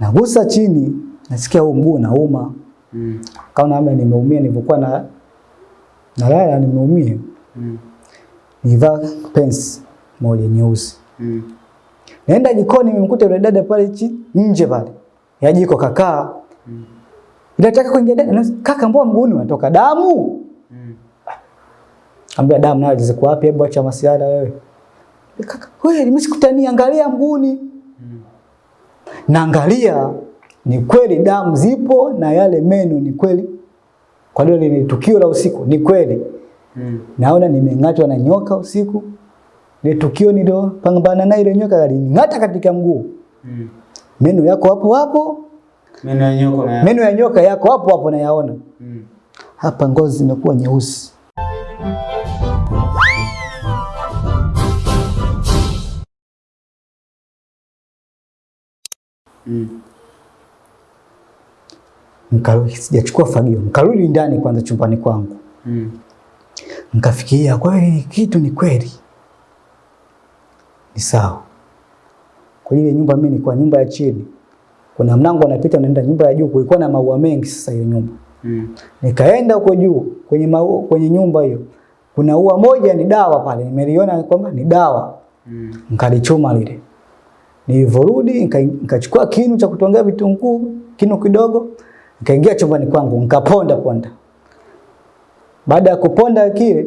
Nagusa chini, nasikia huu mguu nauma Mm. Kaona kama nimeumia nilivyokuwa na nalala nimeumia. Mm. Nivaa pants moja nyeusi. Mm. Naenda jikoni nimemkuta yule dada pale chini nje pale. Ya jiko kakaa. Mm. Nataka kuingia dada, Kaka mbona mguuni unatoka damu? Mm. Ambia damu nayo ziko wapi? Hebu acha masiara wewe. Kaka, wewe nimeshikutania angalia mguuni. Naangalia ni kweli damu zipo na yale meno ni kweli. Kwa hiyo ni tukio la usiku, ni kweli. Mm. Naona nimeng'atwa na nyoka usiku. Ile tukio nilo pambana na ile nyoka alining'ata katika mguu. Mm. Meno yako hapo hapo, Meno ya nyoka na meno ya nyoka yako hapo hapo nayaona. Mm. Hapa ngozi zimekuwa nyeusi. Mm. Nikarudi sijachukua fagio. Nikarudi ndani kwanza chumbani kwangu. Mm. Nikafikiria kweli kitu ni kweli. Ni sawa. Kwa ile nyumba mimi nilikuwa nyumba ya chini. Kuna mlango unapita unaenda nyumba ya juu, kulikuwa na maua mengi sasa hiyo nyumba. Mm. Nikaenda huko juu kwenye maua, kwenye nyumba hiyo. Kuna ua moja ni dawa pale. Nimeliona kwamba ni dawa. Mm. Nikalichuma lile. Nilivyorudi nika- nikachukua kinu cha kutongea vitunguu, kinu kidogo, nikaingia chumbani kwangu, nikaponda ponda. Baada ya kuponda kile,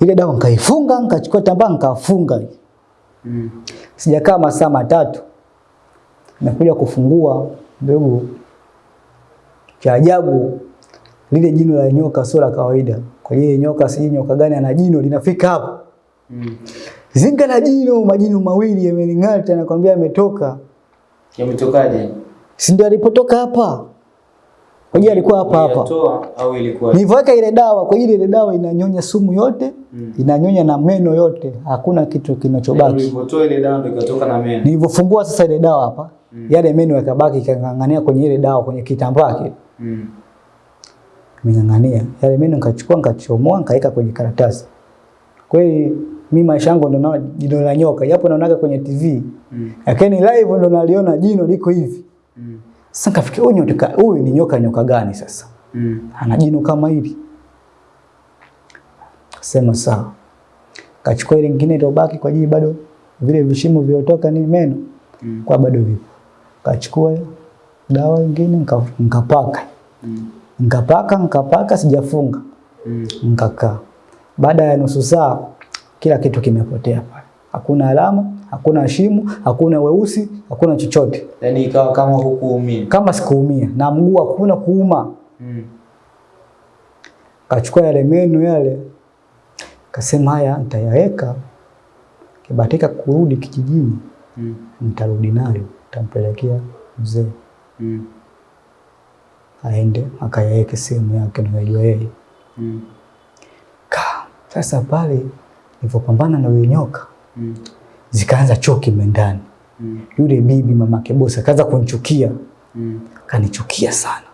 ile dawa nikaifunga, nikachukua tambaa nikafunga. Mm. Sijakaa masaa matatu. Nakuja kufungua ndugu, cha ajabu lile jino la nyoka sio la kawaida. Kwa hiyo nyoka sijui nyoka gani ana jino linafika hapo. Mm. Zinga la jino, majino mawili yamening'ata, nakwambia yametoka. Yametokaje? Si ndio alipotoka hapa? Kwa hiyo alikuwa hapa hapa. Au ilikuwa? Nivaka ile dawa, kwa hiyo ile dawa inanyonya sumu yote, Mm. inanyonya na meno yote, hakuna kitu kinachobaki. Nilipotoa ile dawa ndio ikatoka na meno. Nilipofungua sasa ile dawa hapa, Mm. yale meno yakabaki kang'ang'ania kwenye ile dawa kwenye kitambaa kile. Mm. Nimeng'ang'ania. Yale meno nikachukua nikachomoa nikaweka kwenye karatasi. Kweli mimi maisha yangu ndo naona jino la nyoka, japo naonaga kwenye TV. Mm. Lakini live ndo naliona jino liko hivi. Mm. Sasa nikafikiria huyu nyoka huyu ni nyoka nyoka gani sasa? Mm. Ana jino kama hili. Sema sawa. Kachukua ile nyingine iliyobaki kwa ajili bado vile vishimo vilivyotoka ni meno Mm. kwa bado vipo. Kachukua dawa nyingine nikapaka. Mm. Nikapaka nikapaka sijafunga. Mm. Nikakaa. Baada ya nusu saa kila kitu kimepotea pale. Hakuna alama, hakuna shimo, hakuna weusi, hakuna chochote. Yaani ikawa kama hukuumia. Kama sikuumia na mguu hakuna kuuma. Mm. Kachukua yale meno yale, kasema haya nitayaweka, kibatika kurudi kijijini, Mm. nitarudi nayo, nitampelekea mzee Mm. aende akayaweke sehemu yake nayajua yeye. Mm. Ka sasa pale nilipopambana na yule nyoka, Mm. zikaanza choki mendani. Mm. Yule bibi mamake bosi kaanza kunichukia, Mm. kanichukia sana,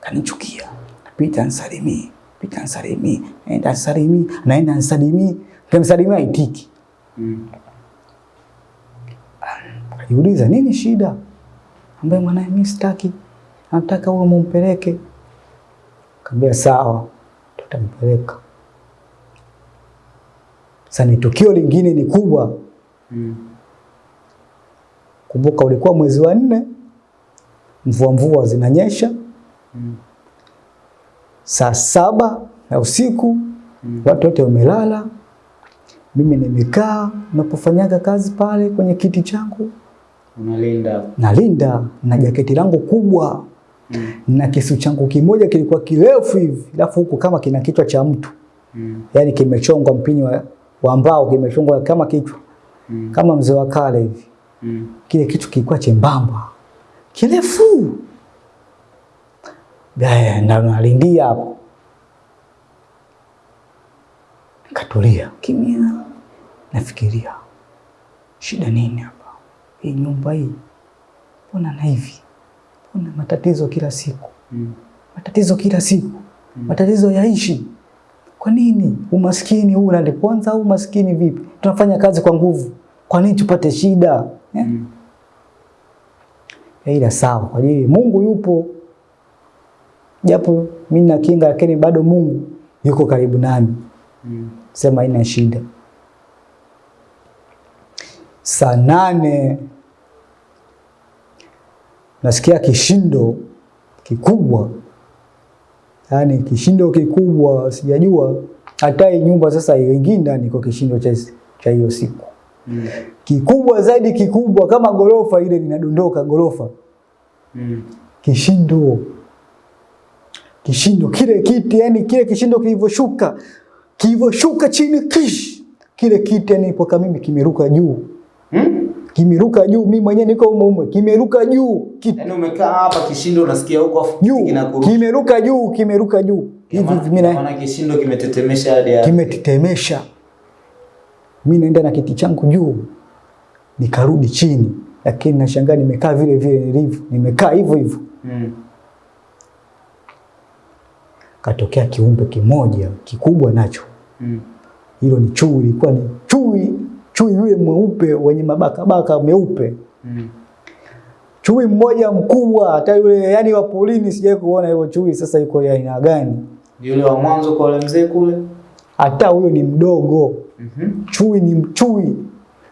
kanichukia. Napita nsalimii, pita nsalimi naenda nsalimi naenda nsalimii, kimsalimia aitiki Mm. Aliuliza nini shida? Ambaye mwanae mimi sitaki. Nataka uwe mumpeleke. Kaambia sawa, tutampeleka. Sasa ni tukio lingine ni kubwa. Mm. Kumbuka ulikuwa mwezi wa nne, mvua mvua zinanyesha, Mm. saa saba ya usiku, Mm. watu wote wamelala. Mimi nimekaa napofanyaga kazi pale kwenye kiti changu, Unalinda. nalinda na jaketi langu kubwa Mm. na kisu changu kimoja kilikuwa kirefu hivi, alafu huku kama kina kichwa cha mtu, Mm. yaani kimechongwa mpini wa, wa mbao, kimefungwa kama kichwa Mm. kama mzee wa kale hivi. Mm. Kile kichwa kilikuwa chembamba kirefu, na nalindia hapo, nikatulia kimya, nafikiria shida nini hapa, hii nyumba hii, mbona na hivi, mbona matatizo kila siku Mm. matatizo kila siku, mm. matatizo yaishi. Kwa nini umaskini huu unaliponza au umaskini vipi? Tunafanya kazi kwa nguvu, kwa nini tupate shida eh? Mm. ila sawa, kwa ajili Mungu yupo, japo mimi na kinga, lakini bado Mungu yuko karibu nami, Mm. sema ina shida. Saa nane nasikia kishindo kikubwa, yaani kishindo kikubwa, sijajua hata hii nyumba sasa ingine ndani kwa kishindo cha cha hiyo siku Mm. kikubwa zaidi, kikubwa kama gorofa ile linadondoka gorofa, Mm. kishindo kishindo kile kiti, yani kile kishindo kilivoshuka kilivyoshuka chini kish, kile kiti yani ipoka mimi kimeruka juu Mm? Kimeruka juu, mimi mwenyewe niko umo umo, kimeruka juu kitu. Yaani umekaa hapa kishindo unasikia huko afu juu kinakuruka. kimeruka juu kimeruka juu hivi hivi, mimi na- Maana kishindo kimetetemesha hadi hapa. kimetetemesha. Mimi naenda na kiti changu juu, nikarudi chini, lakini nashangaa nimekaa vile vile nilivyo, nimekaa hivyo hivyo. Mm. Katokea kiumbe kimoja kikubwa nacho, Mm. hilo ni chui, ilikuwa ni chui, chui yule mweupe wenye mabakabaka meupe, Mm. chui mmoja mkubwa, hata yule yani wa polini sijai kuona hivyo chui. Sasa iko ya aina gani? Yule wa mwanzo kwa yule mzee kule. Hata huyo ni mdogo, mm -hmm. chui ni mchui,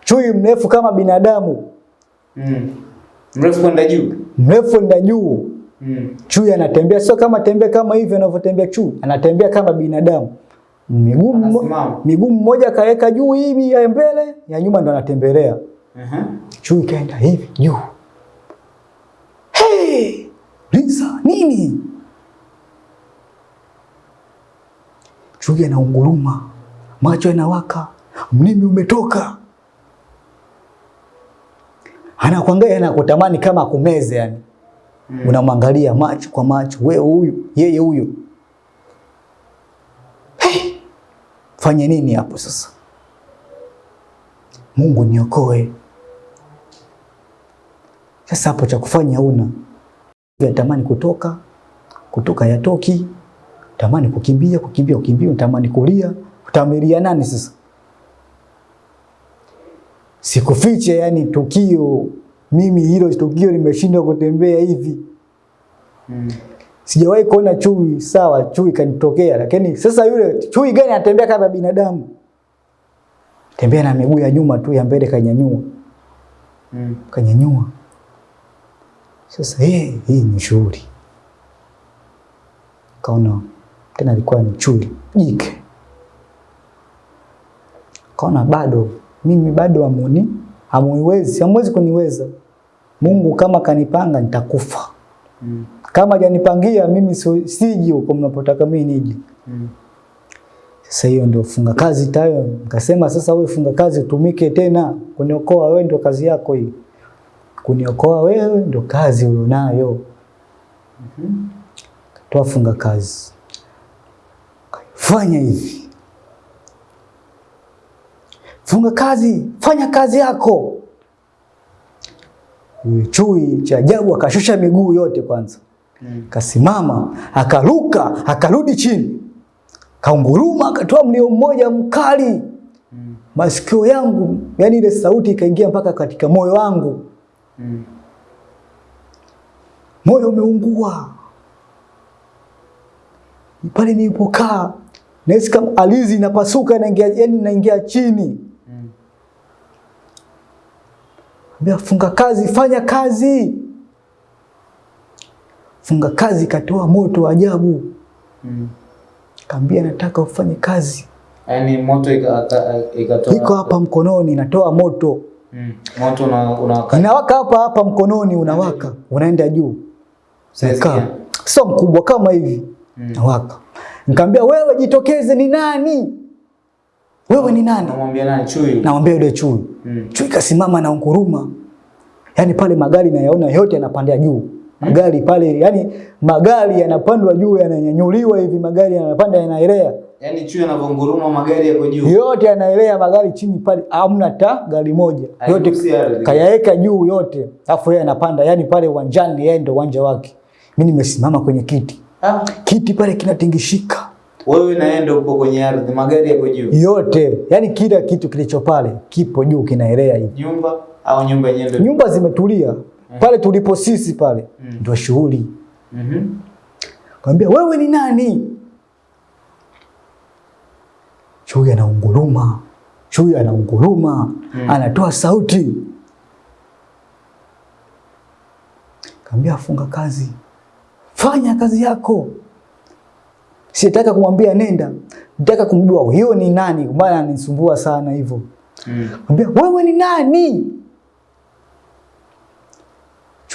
chui mrefu kama binadamu, Mm. Mrefu kwenda juu. mrefu kwenda juu. Mm. Chui anatembea sio kama tembea kama hivyo anavyotembea chui, anatembea kama binadamu. Miguu miguu mmoja kaweka juu hivi ya mbele, ya nyuma ndo anatembelea. Mhm. Chui kaenda hivi juu. Hey! Lisa, nini? Chui anaunguruma, macho yanawaka, mlimi umetoka. Anakuangalia anakutamani kama akumeze yani. Mm. Unamwangalia macho kwa macho, wewe huyu, yeye huyu. Hey! Fanye nini hapo sasa? Mungu niokoe. Sasa hapo cha kufanya una tamani kutoka kutoka yatoki, tamani kukimbia kukimbia kukimbia, tamani kulia, utamilia nani sasa? Sikufiche, yani tukio mimi hilo tukio limeshindwa kutembea hivi. Mm. Sijawahi kuona chui, sawa, chui kanitokea, lakini sasa yule chui gani anatembea kama binadamu? Tembea na miguu ya nyuma tu, ya mbele kanyanyua, Mm. kanyanyua. Sasa hii hii ni shughuli. Kaona tena alikuwa ni chui jike. Kaona bado mimi bado amuni amuiwezi amwezi kuniweza. Mungu kama kanipanga nitakufa. Mm. Kama janipangia mimi siji huko mnapotaka mimi nije. Mm. Sasa hiyo ndio funga kazi tayo. Nikasema sasa wewe funga kazi utumike tena kuniokoa wewe, ndio kazi yako hii. Kuniokoa wewe ndio kazi ulionayo. Mhm. Toa funga kazi. Fanya hivi. Funga kazi, fanya kazi yako. Chui cha ajabu akashusha miguu yote kwanza. Mm. Kasimama, akaruka, akarudi chini. Kaunguruma, akatoa mlio mmoja mkali. Mm. Masikio yangu, yani ile sauti ikaingia mpaka katika moyo wangu. Mm. Moyo umeungua. Pale nilipokaa, nahisi kama alizi inapasuka inaingia, yani inaingia chini. Mm. Funga kazi, fanya kazi. Funga kazi katoa moto wa ajabu. Mm. Kaambia nataka ufanye kazi. Yaani moto ika- ika- ikatoa. Iko hapa mkononi, natoa moto. Mm. Moto una unawaka. Inawaka hapa hapa mkononi, unawaka, unaenda juu. Sasa Sio mkubwa kama hivi. Mm. Nawaka. Nikamwambia wewe jitokeze, ni nani? Wewe ni nani? Namwambia nani chui? Namwambia yule chui. Mm. Chui kasimama na unguruma. Yaani pale magari nayaona yote yanapanda juu. Magari pale, yani magari yanapandwa juu yananyanyuliwa hivi, magari yanapanda yanaelea. Yaani chui anavonguruma magari yako juu. Yote yanaelea magari chini pale, hamna ta gari moja. Yote kayaeka kayaweka juu yote. Alafu yeye anapanda, yani pale uwanjani yeye ndio uwanja wake. Mimi nimesimama kwenye kiti. Ah, Kiti pale kinatingishika. wewe na yeye ndio upo kwenye ardhi, magari yako juu. Yote, yani kila kitu kilicho pale kipo juu kinaelea hivi. Nyumba au nyumba yenyewe. Nyumba zimetulia, pale tulipo sisi pale Mm. ndio shughuli. Mhm. Kaambia wewe ni nani? Chui anaunguruma, chui anaunguruma, Mm. anatoa sauti. Kaambia funga kazi, fanya kazi yako. Sitaka kumwambia nenda, nataka kumjua hiyo ni nani, maana anisumbua sana hivyo. Mm. Kaambia wewe ni nani?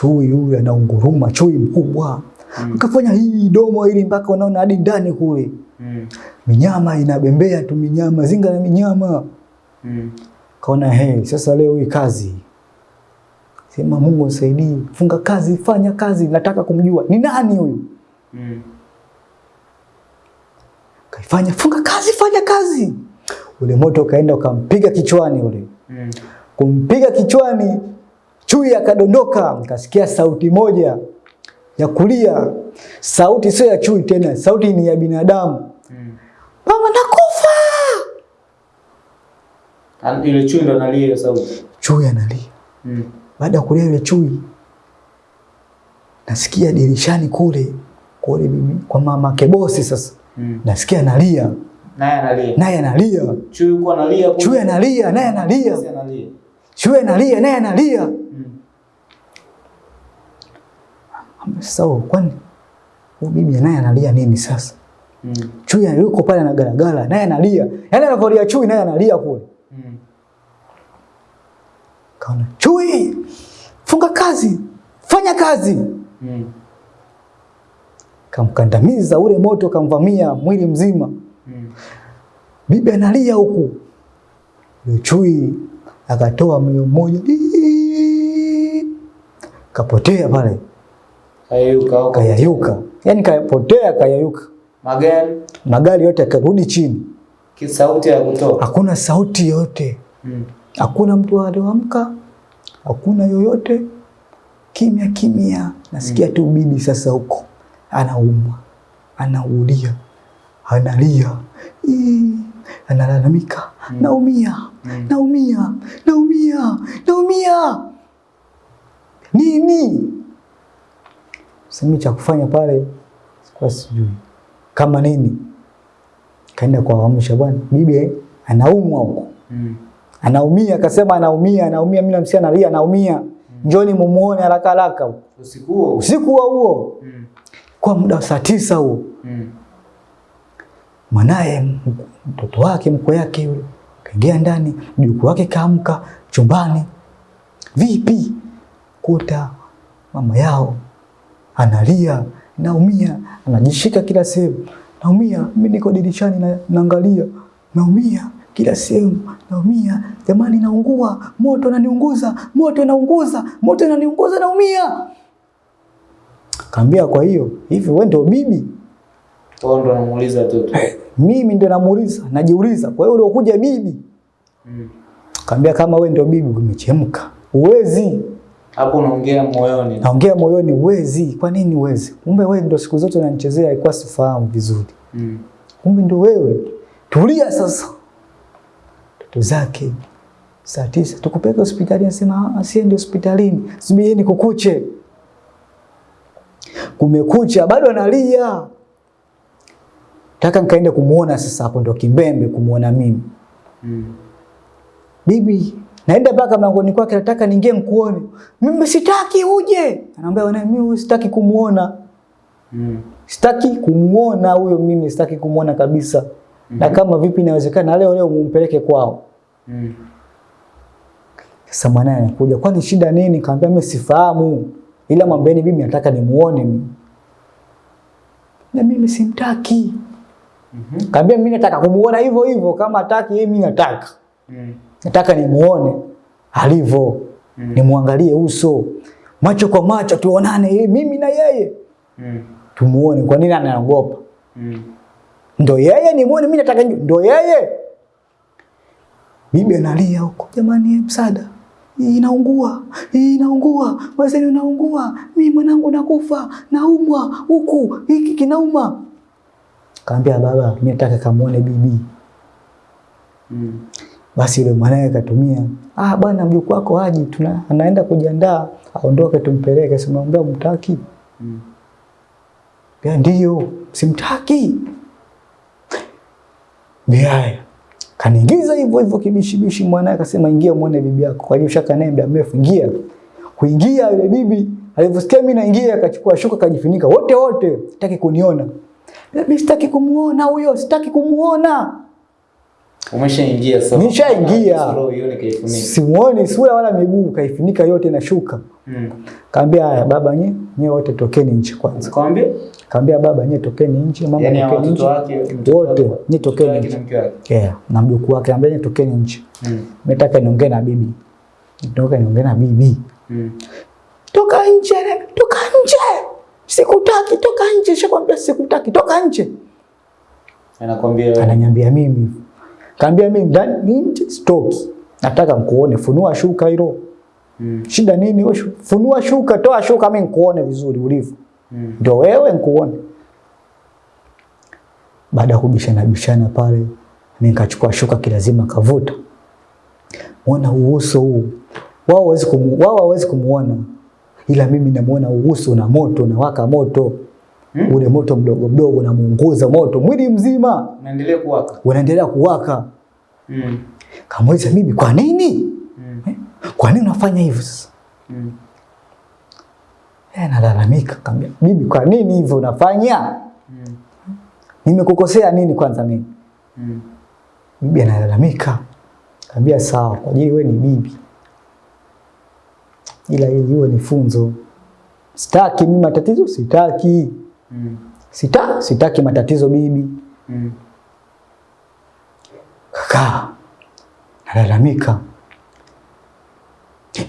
Chui huyu anaunguruma, chui mkubwa Mm. akafanya hii domo hili mpaka unaona hadi ndani kule, Mm. minyama inabembea tu, minyama zinga na minyama. Mm. Kaona he, sasa leo hii kazi, sema Mungu nisaidie, funga kazi, fanya kazi, nataka kumjua ni nani huyu. Mm. Kaifanya, funga kazi, fanya kazi. Ule moto ukaenda ukampiga kichwani ule, Mm. kumpiga kichwani, chui akadondoka. Nikasikia sauti moja ya kulia, sauti sio ya chui tena, sauti ni ya binadamu. Mm. Mama nakufa! Ile chui ndo analia hiyo sauti. Chui analia. Mm. Baada ya kulia yule chui, nasikia dirishani kule kule mimi kwa mama kebosi sasa, Mm. nasikia analia, Naye analia. naye analia, Chui yuko analia. chui analia, naye analia, chui analia, naye analia. Sasa kwani huyu bibi naye analia nini sasa? Mm. Chui yuko pale anagaragara, naye analia, yaani anavyolia chui, naye analia kule. Mm. Kaona chui, funga kazi, fanya kazi. Mm. Kamkandamiza ule moto, kamvamia mwili mzima. Mm. Bibi analia huku, yule chui akatoa mlio mmoja, kapotea pale, Kayayuka kayayuka, yaani kapotea, kayayuka. Magari Magari yote yakarudi chini, kisauti ya kutoka. hakuna sauti yote Mm. hakuna mtu alioamka, hakuna yoyote, kimya kimya. Nasikia mm. tu bibi sasa huko anaumwa, anaulia, analia, Ii, analalamika, mm. naumia, Mm. naumia, naumia, naumia. Nini? Simi cha kufanya pale sikuwa sijui kama nini. Kaenda kwa kuwaamsha, bwana, bibi anaumwa huko Mm. anaumia, akasema anaumia, anaumia. Mimi namsikia analia, anaumia, Mm. njoni mumuone haraka haraka. Usiku huo. Usiku huo huo Mm. kwa muda wa saa tisa huo, Mm. mwanaye mtoto wake mkwe yake yule kaingia ndani, mjukuu wake kaamka chumbani, vipi? Kuta mama yao analia, naumia, anajishika kila sehemu, naumia, mimi niko dirishani na, naangalia, naumia kila sehemu, naumia jamani, naungua, moto unaniunguza, moto unaunguza, moto unaniunguza, naumia. Kaambia, kwa hiyo hivi wewe ndio bibi? Toa ndo namuuliza tu. Mimi ndio namuuliza, najiuliza, kwa hiyo uliokuja bibi? Mm. Kaambia, kama wewe ndio bibi, umechemka, uwezi Hapo unaongea moyoni. naongea moyoni, wezi. Kwa nini wezi? Kumbe wewe ndio siku zote unanichezea, ilikuwa sifahamu vizuri. Mm. Kumbe ndio wewe. Tulia sasa. Toto zake saa tisa tukupeleke hospitali, anasema asiende hospitalini, subirini kukuche. Kumekucha, bado analia. Taka nikaende kumuona sasa, hapo ndo kimbembe kumuona mimi. Mm. Bibi, naenda mpaka mlangoni kwake, nataka niingie nikuone. Mimi sitaki uje. Anaambia wewe mimi sitaki kumuona. Mm. Sitaki kumuona huyo, mimi sitaki kumuona kabisa. Mm -hmm. Na kama vipi inawezekana leo leo mumpeleke kwao. Mm. Sasa mwanae anakuja, kwani shida nini? Kaambia mimi sifahamu, ila mwambieni mimi nataka nimuone mimi. Na mimi simtaki. Mhm. Kaambia mimi nataka kumuona hivyo hivyo, kama hataki yeye, mimi nataka Mm. Nataka nimuone alivyo, Mm. nimwangalie uso, macho kwa macho, tuonane yeye, mimi na yeye, Mm. tumuone. Kwa nini anaogopa? Mm. Ndo yeye nimuone, mimi nataka ndo yeye. Bibi analia huko, jamani, msaada, hii inaungua, inaungua, wazeni unaungua, mimi mwanangu nakufa, naumwa huku, hiki kinauma. Kaambia baba, mimi nataka kamuone bibi. Mm. Basi yule mwanae akatumia, ah bwana mjukuu wako aje, tuna anaenda kujiandaa aondoke tumpeleke. Simwambia mtaki? Mm. Ya ndio, simtaki. Biaya. Kaniingiza hivyo hivyo kibishibishi mwanae akasema ingia muone bibi yako. Kwa hiyo shaka naye muda mrefu ingia. Kuingia yule bibi alivyosikia mimi naingia akachukua shuka akajifunika wote wote, sitaki kuniona. Mimi sitaki kumuona huyo, sitaki kumuona. Umeshaingia sasa. Nishaingia. Simuoni sura wala miguu, kaifunika yote na shuka. Mm. Kaambia haya baba nye, nye wote tokeni nje kwanza. Kaambia? Kaambia baba nye tokeni nje, mama yani tokeni nje. Wote, nye tokeni nje. Yeah, na mjukuu wake ambia nye tokeni nje. Mm. Nataka niongee na bibi. Nataka niongee na bibi. Mm. Toka nje, toka nje. Sikutaki, toka nje. Shakwambia sikutaki, toka nje. Anakwambia. Ananiambia mimi. Kaambia mimi ndani ni nje stoki. Nataka mkuone, funua shuka hilo. Mm. Shida nini wewe? Funua shuka, toa shuka mimi nikuone vizuri ulivyo. Mm. Ndio wewe nikuone. Baada ya kubishana bishana pale, mimi nikachukua shuka kilazima kavuta. Muona uso huu. Wao hawezi kumu, wao hawezi kumuona. Ila mimi namuona uso na moto na waka moto. Hmm? Ule moto mdogo mdogo na muunguza moto mwili mzima Unaendelea kuwaka. unaendelea kuwaka. hmm. Kamuuliza mimi kwa nini? Mm. Eh? Kwa nini unafanya hivyo sasa? Hmm. Eh, analalamika, kaambia, mimi kwa nini hivyo unafanya? hmm. Nimekukosea nini kwanza mimi? hmm. Bibi analalamika. Kaambia sawa, kwa ajili wewe ni bibi. Ila ili iwe ni funzo. Sitaki mimi matatizo, sitaki. Mm. Sita, sitaki matatizo bibi. Mm. Kaka nalalamika.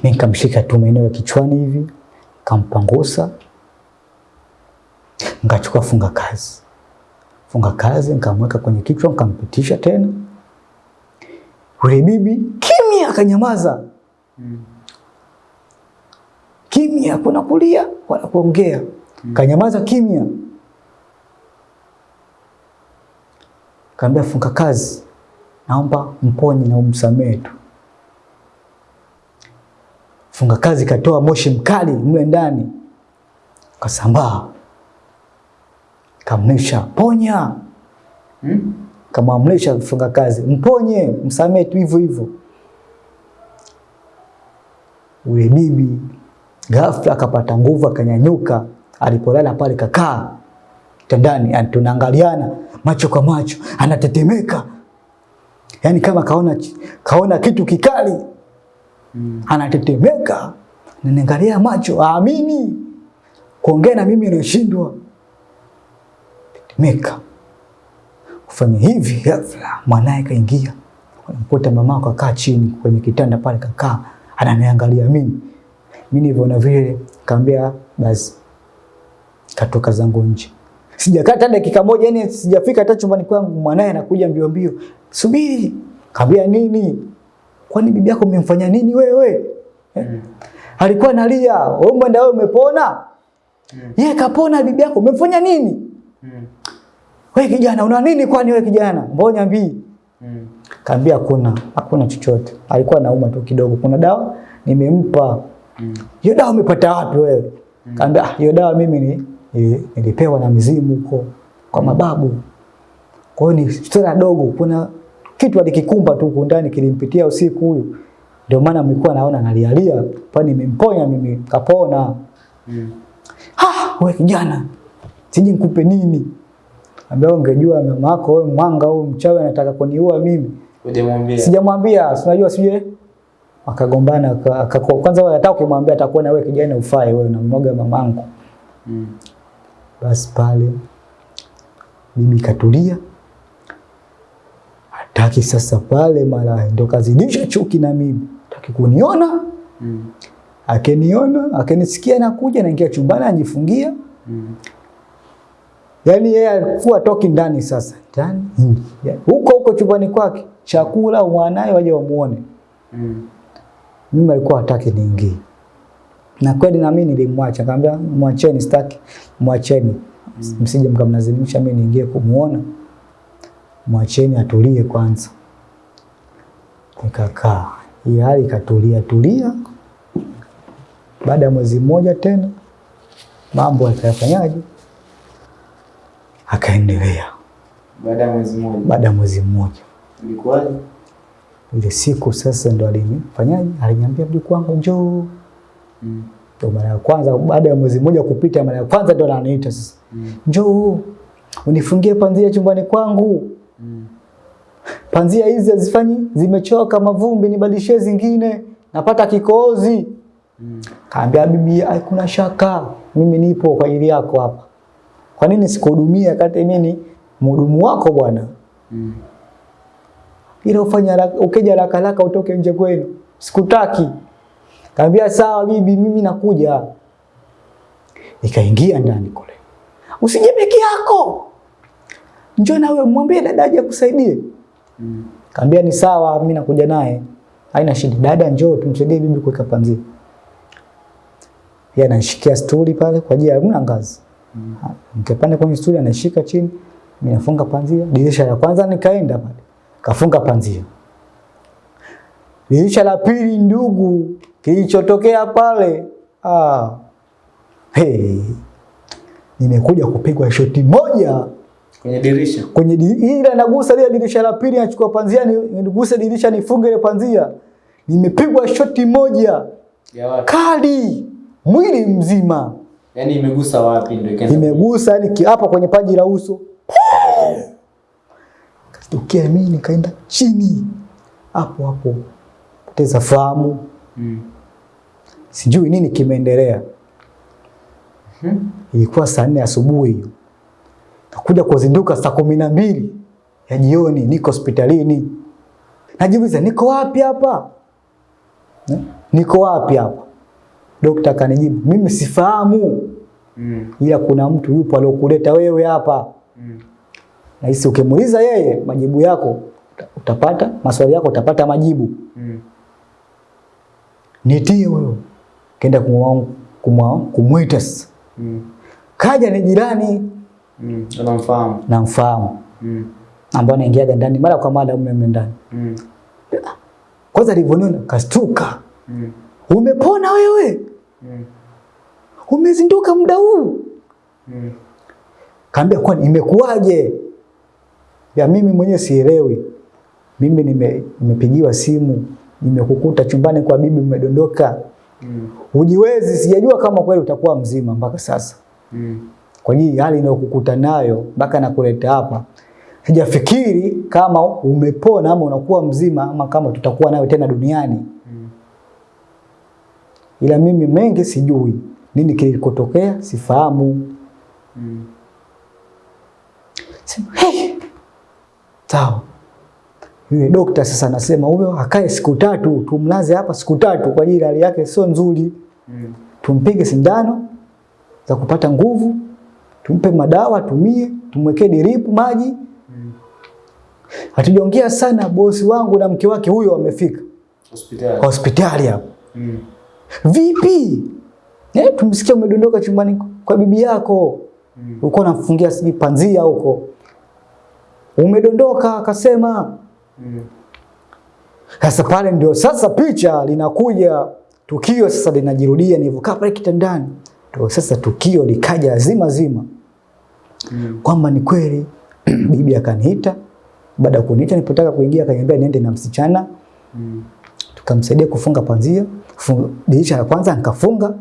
Nikamshika tu maeneo ya kichwani hivi, kampangusa, nkachukua funga kazi, funga kazi nikamweka kwenye kichwa, nikampitisha tena. Yule bibi kimya, akanyamaza Mm. kimya, kuna kulia wala kuongea, kanyamaza kimya. Kaambia funga kazi, naomba mponye na umsamehe tu. Funga kazi katoa moshi mkali mle ndani, kasambaa, kamlisha ponya, hmm? kamwamrisha funga kazi mponye, msamehe tu hivyo hivyo. Ule bibi ghafla akapata nguvu, akanyanyuka, alipolala pale kakaa kitandani, yani tunaangaliana macho kwa macho, anatetemeka, yani kama kaona, kaona kitu kikali Mm. anatetemeka, naniangalia macho, aamini kuongea na mimi anashindwa, tetemeka. Kufanya hivi, ghafla mwanaye kaingia, anamkuta mama kakaa chini kwenye kitanda pale, kakaa ananiangalia mimi. Mimi nilivyoona vile, kaambia basi, katoka zangu nje. Sijakaa hata dakika moja, yani sijafika hata chumbani kwangu, mwanae anakuja mbio mbio, subiri. Kaambia nini? Kwani bibi yako umemfanya nini wewe? Eh? Mm. Alikuwa analia, wewe mwenda wewe umepona? Mm. Yeye kapona, bibi yako umemfanya nini? Mm. Wewe kijana una nini kwani wewe kijana? Mbona niambii? Mm. Kaambia hakuna, hakuna chochote. Alikuwa anauma tu kidogo. Kuna dawa nimempa. Mm. Hiyo dawa umepata wapi wewe? Kaambia "Ah, hiyo dawa mimi ni, ni, nilipewa na mizimu huko kwa mababu. Kwa hiyo ni stori dogo. Kuna kitu alikikumba tu huko ndani kilimpitia usiku huyu. Ndio maana mlikuwa naona analialia, kwani nimemponya mimi kapona. Mm. Ah, wewe kijana, sije nikupe nini? Ambaye ungejua mama yako wewe mwanga huyu mchawi anataka kuniua mimi. Hujamwambia. Sijamwambia, unajua sije akagombana aka- aka- kwanza wewe hata ukimwambia atakuona wewe kijana ufai wewe mmoga mamangu. Mm. Basi pale bibi katulia. Hataki sasa pale mara ndo kazidisha chuki na mimi. Hataki kuniona, Mm. akiniona, akinisikia nakuja naingia chumbani anajifungia. Mm. Yaani yeye alikuwa toki ndani sasa. Ndani mm. yeah. Huko huko chumbani kwake, chakula mwanae waje wamuone. Mm. Mimi alikuwa hataki niingie. Na kweli na mimi nilimwacha, nikamwambia mwacheni sitaki, mwacheni. Msije mkamlazimisha mimi niingie kumuona. Mwacheni atulie kwanza. Nikakaa, hii hali ikatulia tulia. Baada ya mwezi mmoja tena mambo akayafanyaje, akaendelea. Baada ya mwezi mmoja. Baada ya mwezi mmoja Ilikuwaje? ile siku sasa ndo alinifanyaje, alinyambia mjukuu wangu njoo. Mm. Ndo mara ya kwanza baada ya mwezi mmoja kupita, mara ya kwanza ndio ananiita sasa, Mm. njoo unifungie panzia chumbani kwangu. Mm. Panzia hizi hazifanyi, zimechoka mavumbi, nibadilishie zingine, napata kikohozi. Mm. Kaambia bibi, hakuna shaka, mimi nipo kwa ajili yako hapa. Kwa nini sikuhudumia kati mimi ni mhudumu wako bwana? Mm. Ila ufanye ukija haraka haraka utoke nje kwenu. Sikutaki. Kaambia sawa bibi, mimi nakuja. Nikaingia ndani kule. Usije peke yako. Njoo na wewe mwambie dada aje akusaidie. Mm. Kaambia ni sawa, mimi nakuja naye. Haina shida. Dada njoo tumsaidie bibi kuweka panzi. Yeye anashikia stuli pale kwa ajili ya ngazi. Mm. Nikapanda kwenye stuli anashika chini, mimi nafunga panzia. Dirisha la kwanza nikaenda pale. Kafunga panzia. Dirisha la pili ndugu, kilichotokea pale ah, hey, nimekuja kupigwa shoti moja. Kwenye dirisha. kwenye di- ila nagusa ile dirisha la pili, nachukua panzia ni- niguse dirisha nifunge ile panzia, nimepigwa shoti moja. Ya wapi? kali, mwili mzima. Yani imegusa wapi ndio ikaanza. imegusa yani hapa kwenye paji la uso. Kastukia mimi nikaenda chini. Hapo hapo, poteza fahamu, Mm. Sijui nini kimeendelea. Mhm. Ilikuwa saa nne asubuhi hiyo, nakuja kuzinduka saa kumi na mbili ya jioni, niko hospitalini. Najiuliza niko wapi hapa Eh? niko wapi hapa? Dokta akanijibu mimi sifahamu, Mm. ila kuna mtu yupo aliyokuleta wewe hapa. Mm. Nahisi ukimuuliza yeye majibu yako utapata, maswali yako utapata majibu. Mm. Nitie wewe. Kumwa kumwita sasa. Mm. Kaja ni jirani Mm. Unamfahamu. namfahamu, Mm. ambaye anaingiaga ndani mara kwa mara mume mle ndani. Mm. Kwanza alivyoniona kastuka, Mm. umepona wewe, Mm. umezinduka muda huu? Mm. Kaambia kwani imekuwaje? Ya mimi mwenyewe sielewi. Mimi nime, nimepigiwa simu, nimekukuta chumbani kwa bibi umedondoka. Mm. Hujiwezi, sijajua kama kweli utakuwa mzima mpaka sasa. Mm. Kwa hiyo hali inayokukuta nayo mpaka nakuleta hapa. Sijafikiri kama umepona ama unakuwa mzima ama kama tutakuwa nayo tena duniani. Mm. Ila mimi mengi sijui. Nini kilikotokea sifahamu. Mm. Sema, hey! Sawa. Yule dokta sasa anasema huyo akae siku tatu, tumlaze hapa siku tatu kwa ajili hali yake sio nzuri. Mm. Tumpige sindano za kupata nguvu, tumpe madawa tumie, tumwekee diripu maji. Mm. Hatujaongea sana, bosi wangu na mke wake huyo wamefika Hospitali. hospitali hapo. Mm. Vipi? Eh, tumsikia umedondoka chumbani kwa bibi yako. Mm. Ulikuwa unamfungia sijui panzia huko. Umedondoka akasema. Mm. Sasa pale ndio sasa picha linakuja, tukio sasa linajirudia nilivyokaa pale kitandani. Ndio sasa tukio likaja zima zima Mm. kwamba ni kweli bibi akaniita. Baada ya kuniita nilipotaka kuingia akaniambia niende na msichana Mm. tukamsaidia kufunga panzia. Funga, dirisha la kwanza nikafunga.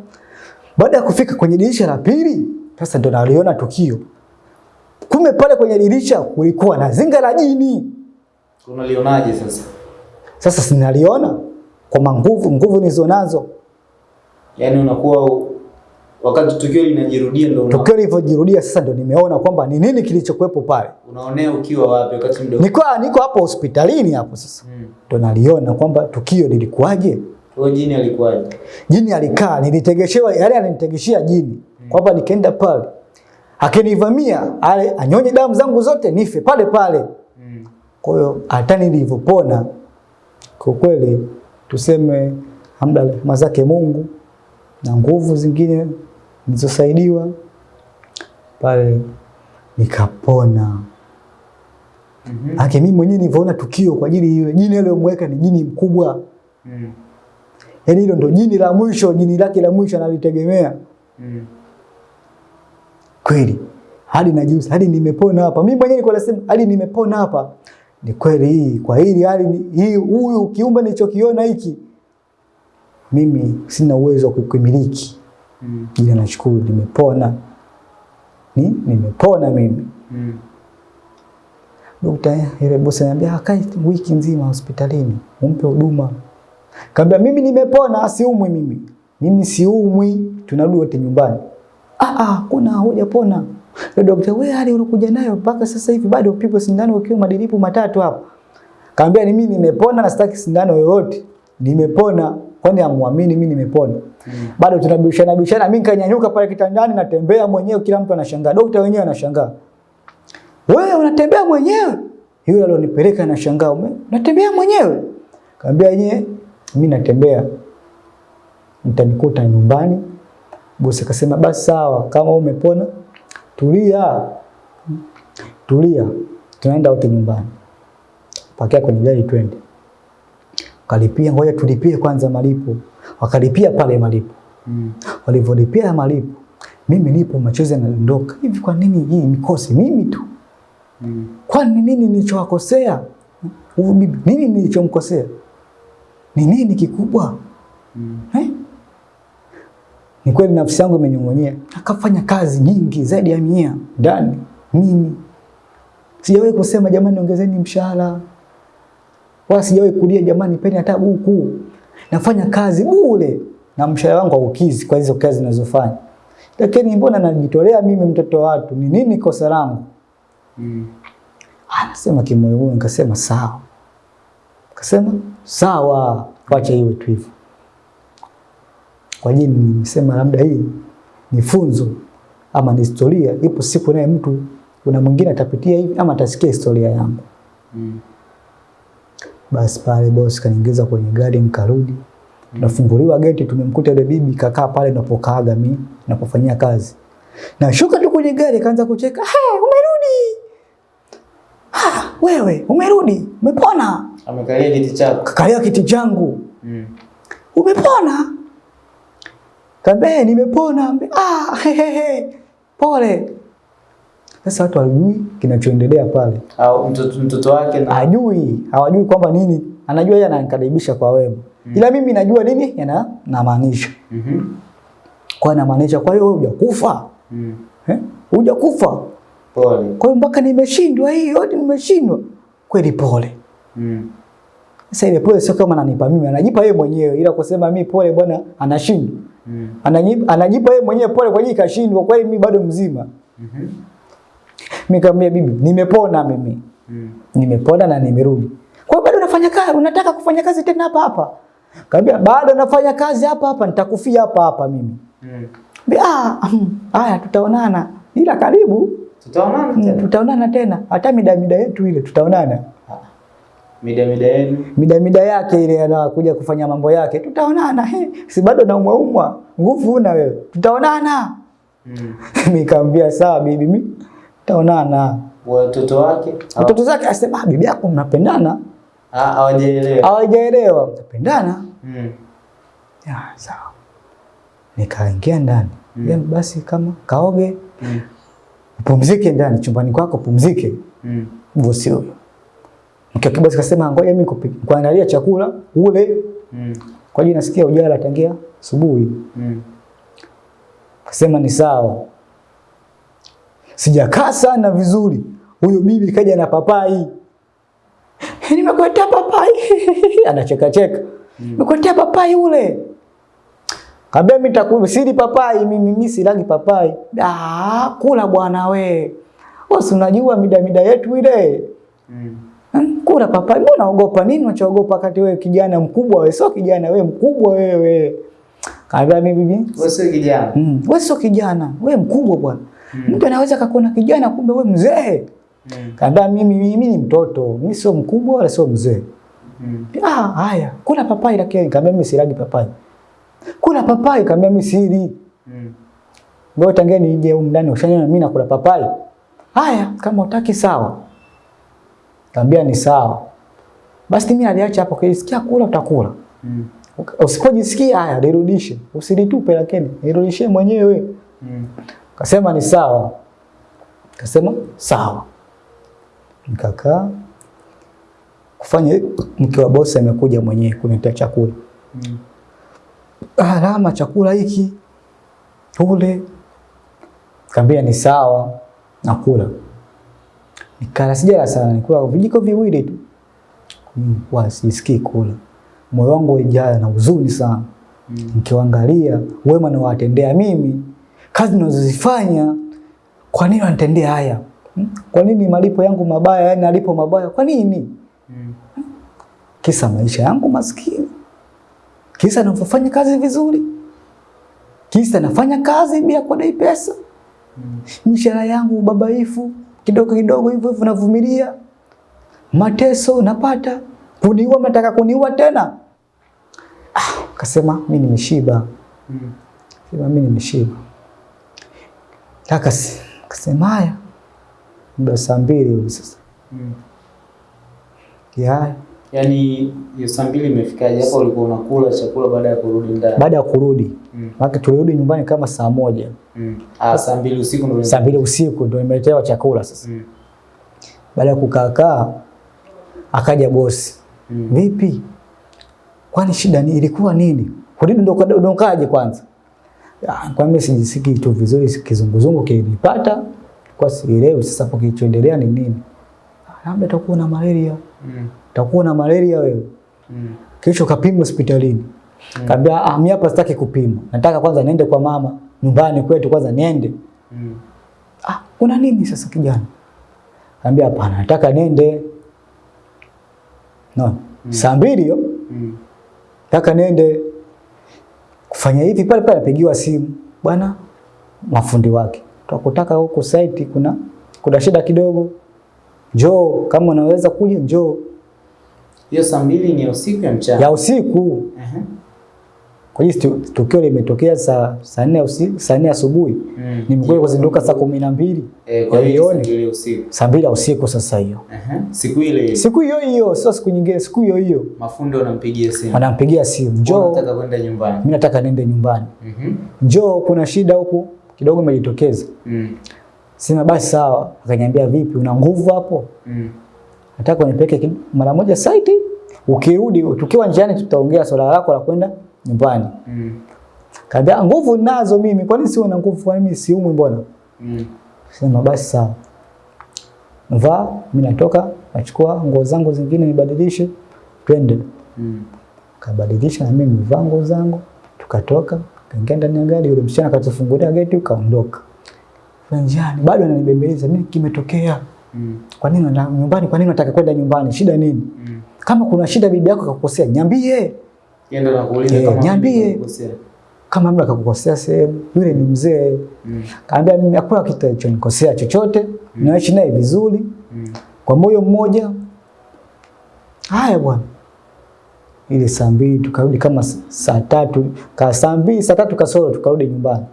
Baada ya kufika kwenye dirisha la pili, sasa ndo naliona tukio. Kumbe pale kwenye dirisha kulikuwa na zinga la jini. Unalionaje sasa? Sasa sinaliona kwa manguvu nguvu nizo nazo. Yaani unakuwa wakati tukio linajirudia ndio una, Tukio lilivyojirudia sasa ndio nimeona kwamba ni nini kilichokuwepo pale. unaonea ukiwa wapi wakati mdogo? Niko niko hapo hospitalini hapo sasa. Mm. Ndo naliona kwamba tukio lilikuwaje. Kwa jini alikuwaje? Jini alikaa, nilitegeshewa, yale alinitegeshia jini. Kwamba nikaenda pale. Akinivamia, ale anyonye damu zangu zote nife pale pale. Mm. Kwa hiyo hata nilivyopona kwa kweli tuseme hamda rehema zake Mungu na nguvu zingine nilizosaidiwa pale nikapona. Mhm. -hmm. mimi mwenyewe nilivyoona tukio kwa ajili hiyo jini aliyomweka ni jini mkubwa. Mm. Yaani hilo ndo jini la mwisho, jini lake la mwisho analitegemea. Mm. Kweli. Hadi najiusi, hadi nimepona hapa. Mimi mwenyewe nilikuwa nasema hadi nimepona hapa. Ni kweli hii, kwa hili hali hii huyu kiumbe nilichokiona hiki. Mimi sina uwezo wa kukimiliki. Mm. Ila nashukuru nimepona. Ni nimepona mimi. Mm. Dokta yule bosi ananiambia akae wiki nzima hospitalini, umpe huduma. Kaambia mimi nimepona, asiumwi mimi. Mimi siumwi, tunarudi wote nyumbani. Ah ah, kuna hujapona. Yule dokta, wewe hali unakuja nayo mpaka sasa hivi bado upigwe sindano ukiwa madilipu matatu hapo. Kaambia ni mimi nimepona na sitaki sindano yoyote. Nimepona. Kwani amuamini mimi nimepona. Mm. Bado tunabishana bishana, mimi kanyanyuka pale kitandani natembea mwenyewe, kila mtu anashangaa. daktari wenyewe anashangaa. Wewe unatembea mwenyewe? Yule alionipeleka anashangaa, "Ume- unatembea mwenyewe? Kaambia yeye, mimi natembea. Mtanikuta nyumbani. Bosi akasema basi sawa, kama umepona, tulia. Tulia. Tunaenda wote nyumbani. Pakia kwenye gari twende. Kalipia, ngoja tulipie kwanza malipo. Wakalipia pale malipo. Mm. Walivyolipia malipo, mimi nipo machozi yanadondoka. Hivi kwa nini hii mikosi mimi tu? Mm. Kwani nini nilichowakosea? Huyu bibi, nini nilichomkosea? Ni nini kikubwa? Mm. Eh? Ni kweli nafsi yangu imenyong'onyea. Akafanya kazi nyingi zaidi ya mia ndani mimi. Sijawahi kusema jamani ongezeni mshahara. Wala sijawahi kulia jamani peni hata buku. Nafanya kazi bure na mshahara wangu haukizi kwa hizo kazi ninazofanya. Lakini mbona najitolea mimi mtoto wa watu? Ni nini kosa langu? Mm. Anasema kimoyomoyo, nikasema sawa. Nikasema sawa, wacha iwe tu hivyo. Kwa nini nimesema labda hii ni funzo ama ni historia, ipo siku naye mtu kuna mwingine atapitia hivi ama atasikia historia yangu. Mm. Basi pale bosi kaniingiza kwenye gari nikarudi. Tunafunguliwa geti tumemkuta yule bibi kakaa pale napokaaga mimi napofanyia kazi. Na shuka tu kwenye gari kaanza kucheka. "Hey, umerudi!" "Ah, wewe umerudi? Umepona?" Amekalia kiti chako. Kakalia kiti changu. Mm. Umepona? Kaambia nimepona. Ambe, ah, he, he, he. Pole. Sasa watu hawajui kinachoendelea pale. Au mtoto mtoto wake na Hajui, hawajui kwamba nini. Anajua yeye ananikaribisha kwa wema. Ila mimi najua nini yana namaanisha. Mhm. Kwa namaanisha kwa hiyo wewe hujakufa. Mm. Eh? Hujakufa. Pole. Kwa hiyo mpaka nimeshindwa hii yote nimeshindwa. Kweli pole. Mm. Sasa ile pole sio kama ananipa mimi, anajipa yeye mwenyewe ila kusema mimi pole bwana anashindwa. Mm. Anajipa, anajipa yeye mwenyewe pole kwa ajili kashindwa, kwa hiyo mimi bado mzima. Mhm. Mimi nikamwambia bibi, nimepona mimi. Mm. Nimepona na nimerudi. Kwa hiyo bado unafanya kazi, unataka kufanya kazi tena hapa hapa? Kaambia bado nafanya kazi hapa hapa, nitakufia hapa hapa mimi. Mm. Bi ah, mm, haya tutaonana. Ila karibu Tutaonana mm, tena. tutaonana tena. Hata mida mida yetu ile tutaonana. Mida mida yenu. Mida mida yake ile anakuja kufanya mambo yake. Tutaonana. He, si bado naumwa umwa. Nguvu una wewe. Tutaonana. Mm. Nikamwambia sawa bibi, mimi tutaonana. Watoto wake watoto zake asema ah, bibi yako mnapendana. Ah, hawajaelewa. Hawajaelewa. Mnapendana? Mm. Ya, sawa. Nikaingia ndani. Mm. Then Basi kama kaoge, Mm. Pumzike ndani chumbani kwako, pumzike. Mm. Bosi huyo. Basi kasema ngoja mimi kupi- kuandalia chakula ule Mm. kwa hiyo nasikia ujala tangia asubuhi. Mm. Kasema ni sawa. Sijakaa sana vizuri. Huyo bibi kaja na papai. Nimekuletea papai. Anacheka cheka. Nimekuletea papai ule. Kabla mimi nitakula sili papai mimi mimi silagi papai. Ah, kula bwana we. Wewe unajua mida mida yetu ile. Mm. Hmm, Kula papai. Mbona unaogopa nini? Unachoogopa kati wewe kijana mkubwa wewe, sio kijana wewe mkubwa wewe. Kaambia mimi bibi, Wewe sio kijana. Mm. Wewe sio kijana, wewe mkubwa bwana. Mtu anaweza akakuona kijana kumbe wewe mzee. Mm. Kaambia mimi mimi ni mtoto, mimi sio mkubwa wala sio mzee. Mm. Ah, haya, kula papai lakini kaambia mimi silagi papai. Kula papai kaambia mimi sili. Mm. Ngoja tangeni nje huko ndani ushanyana, mimi nakula papai. Haya, kama utaki sawa. Kaambia ni sawa. Basi mimi aliacha hapo, kisikia kula utakula. Mm. Usipojisikia haya nirudishe, usilitupe lakini nirudishie mwenyewe. Mm. Kasema ni sawa. Kasema sawa. Nikakaa kufanya mke wa bosi amekuja mwenyewe kunitia chakula. Mm. Alama chakula hiki ule. Kaambia ni sawa, nakula. Nikala sijala sana, nikula vijiko viwili tu. Mm, kwa sisikii kula. Moyo wangu ulijaa na huzuni sana. Mm. Nikiwaangalia wema nawatendea mimi, kazi ninazozifanya, kwa nini wanitendea haya? Hmm? Kwa nini malipo yangu mabaya, yani nalipo mabaya? Kwa nini? Mm. Kisa maisha yangu maskini, kisa nafanya kazi vizuri, kisa nafanya kazi bila kudai pesa, Mm. mishahara yangu babaifu kidogo kidogo hivyo hivyo, navumilia mateso napata, kuniua, mnataka kuniua tena. Ah, kasema mimi nimeshiba, Mm. sema mimi nimeshiba. Kaka kasema haya, muda saa mbili hivi sasa Mm. ya Yaani saa mbili imefikaje hapo ulikuwa unakula chakula baada ya kurudi ndani? baada ya kurudi Mm. maana tulirudi nyumbani kama saa moja Mm. Ah, saa mbili usiku ndio saa mbili usiku ndio nimeletewa chakula sasa. Mm. Baada ya kukaakaa akaja bosi, Mm. vipi, kwani shida ni ilikuwa nini? Kurudi ndo ndo kaje kwanza? Ah, Kwa mimi sijisikii tu vizuri, kizunguzungu kilinipata kwa sielewi sasa hapo kilichoendelea ni nini. Ah, Labda utakuwa na malaria, Mm. Utakuwa na malaria wewe. Mm. Kesho kapima hospitalini. Mm. Kaambia ah, mimi hapa sitaki kupima. Nataka kwanza niende kwa mama nyumbani kwetu kwanza niende. Mm. Ah, kuna nini sasa kijana? Kaambia hapana, nataka nende. No. Mm. Saa mbili hiyo Mm. nataka nende kufanya hivi pale pale apigiwa simu. Bwana mafundi wake. Tukutaka huko site kuna kuna shida kidogo. Njoo kama unaweza kuja njoo. Hiyo saa mbili ni ya usiku ya mchana. Ya usiku. Uh -huh. Kwa hiyo tukio limetokea saa saa nne usiku, saa nne asubuhi. Mm. Nimekuja kuzinduka saa kumi na mbili. Eh, kwa hiyo saa mbili usiku. Sasa hiyo. Uh -huh. Siku ile Siku hiyo hiyo, sio siku nyingine, siku hiyo hiyo. mafundi wanampigia simu. Wanampigia simu, njoo, Nataka kwenda nyumbani. mimi nataka niende nyumbani. Mhm. Njoo, kuna shida huku kidogo imejitokeza. Mm. Sema basi sawa. Akaniambia vipi, una nguvu hapo? Mm. Nataka unipeleke mara moja site. Ukirudi tukiwa njiani tutaongea swala lako la kwenda nyumbani. Mm. Kaambia nguvu nazo mimi, kwani sio na nguvu? Kwa mimi siumwi mbona? Mm. Sema basi sawa. Vaa, mimi natoka, nachukua nguo zangu zingine nibadilishe, twende. Mm. Kabadilisha na mimi nimevaa nguo zangu, tukatoka, kaingia ndani ya gari, yule msichana akatufungulia geti kaondoka. Njiani bado ananibembeleza, nini kimetokea? Mm. Kwa nini na nyumbani? Kwa nini unataka kwenda nyumbani? Shida nini? Mm. Kama kuna shida bibi yako akakukosea, niambie. Yeye ndo anakuuliza kama niambie. mimi. Kama mtu akakukosea sehemu, yule ni mzee. Mm. Kaambia mimi hakuna kitu kilichonikosea chochote, mm. naishi naye vizuri Mm. kwa moyo mmoja. Haya bwana. Ile saa mbili tukarudi kama saa tatu, ka saa mbili saa tatu kasoro tukarudi nyumbani.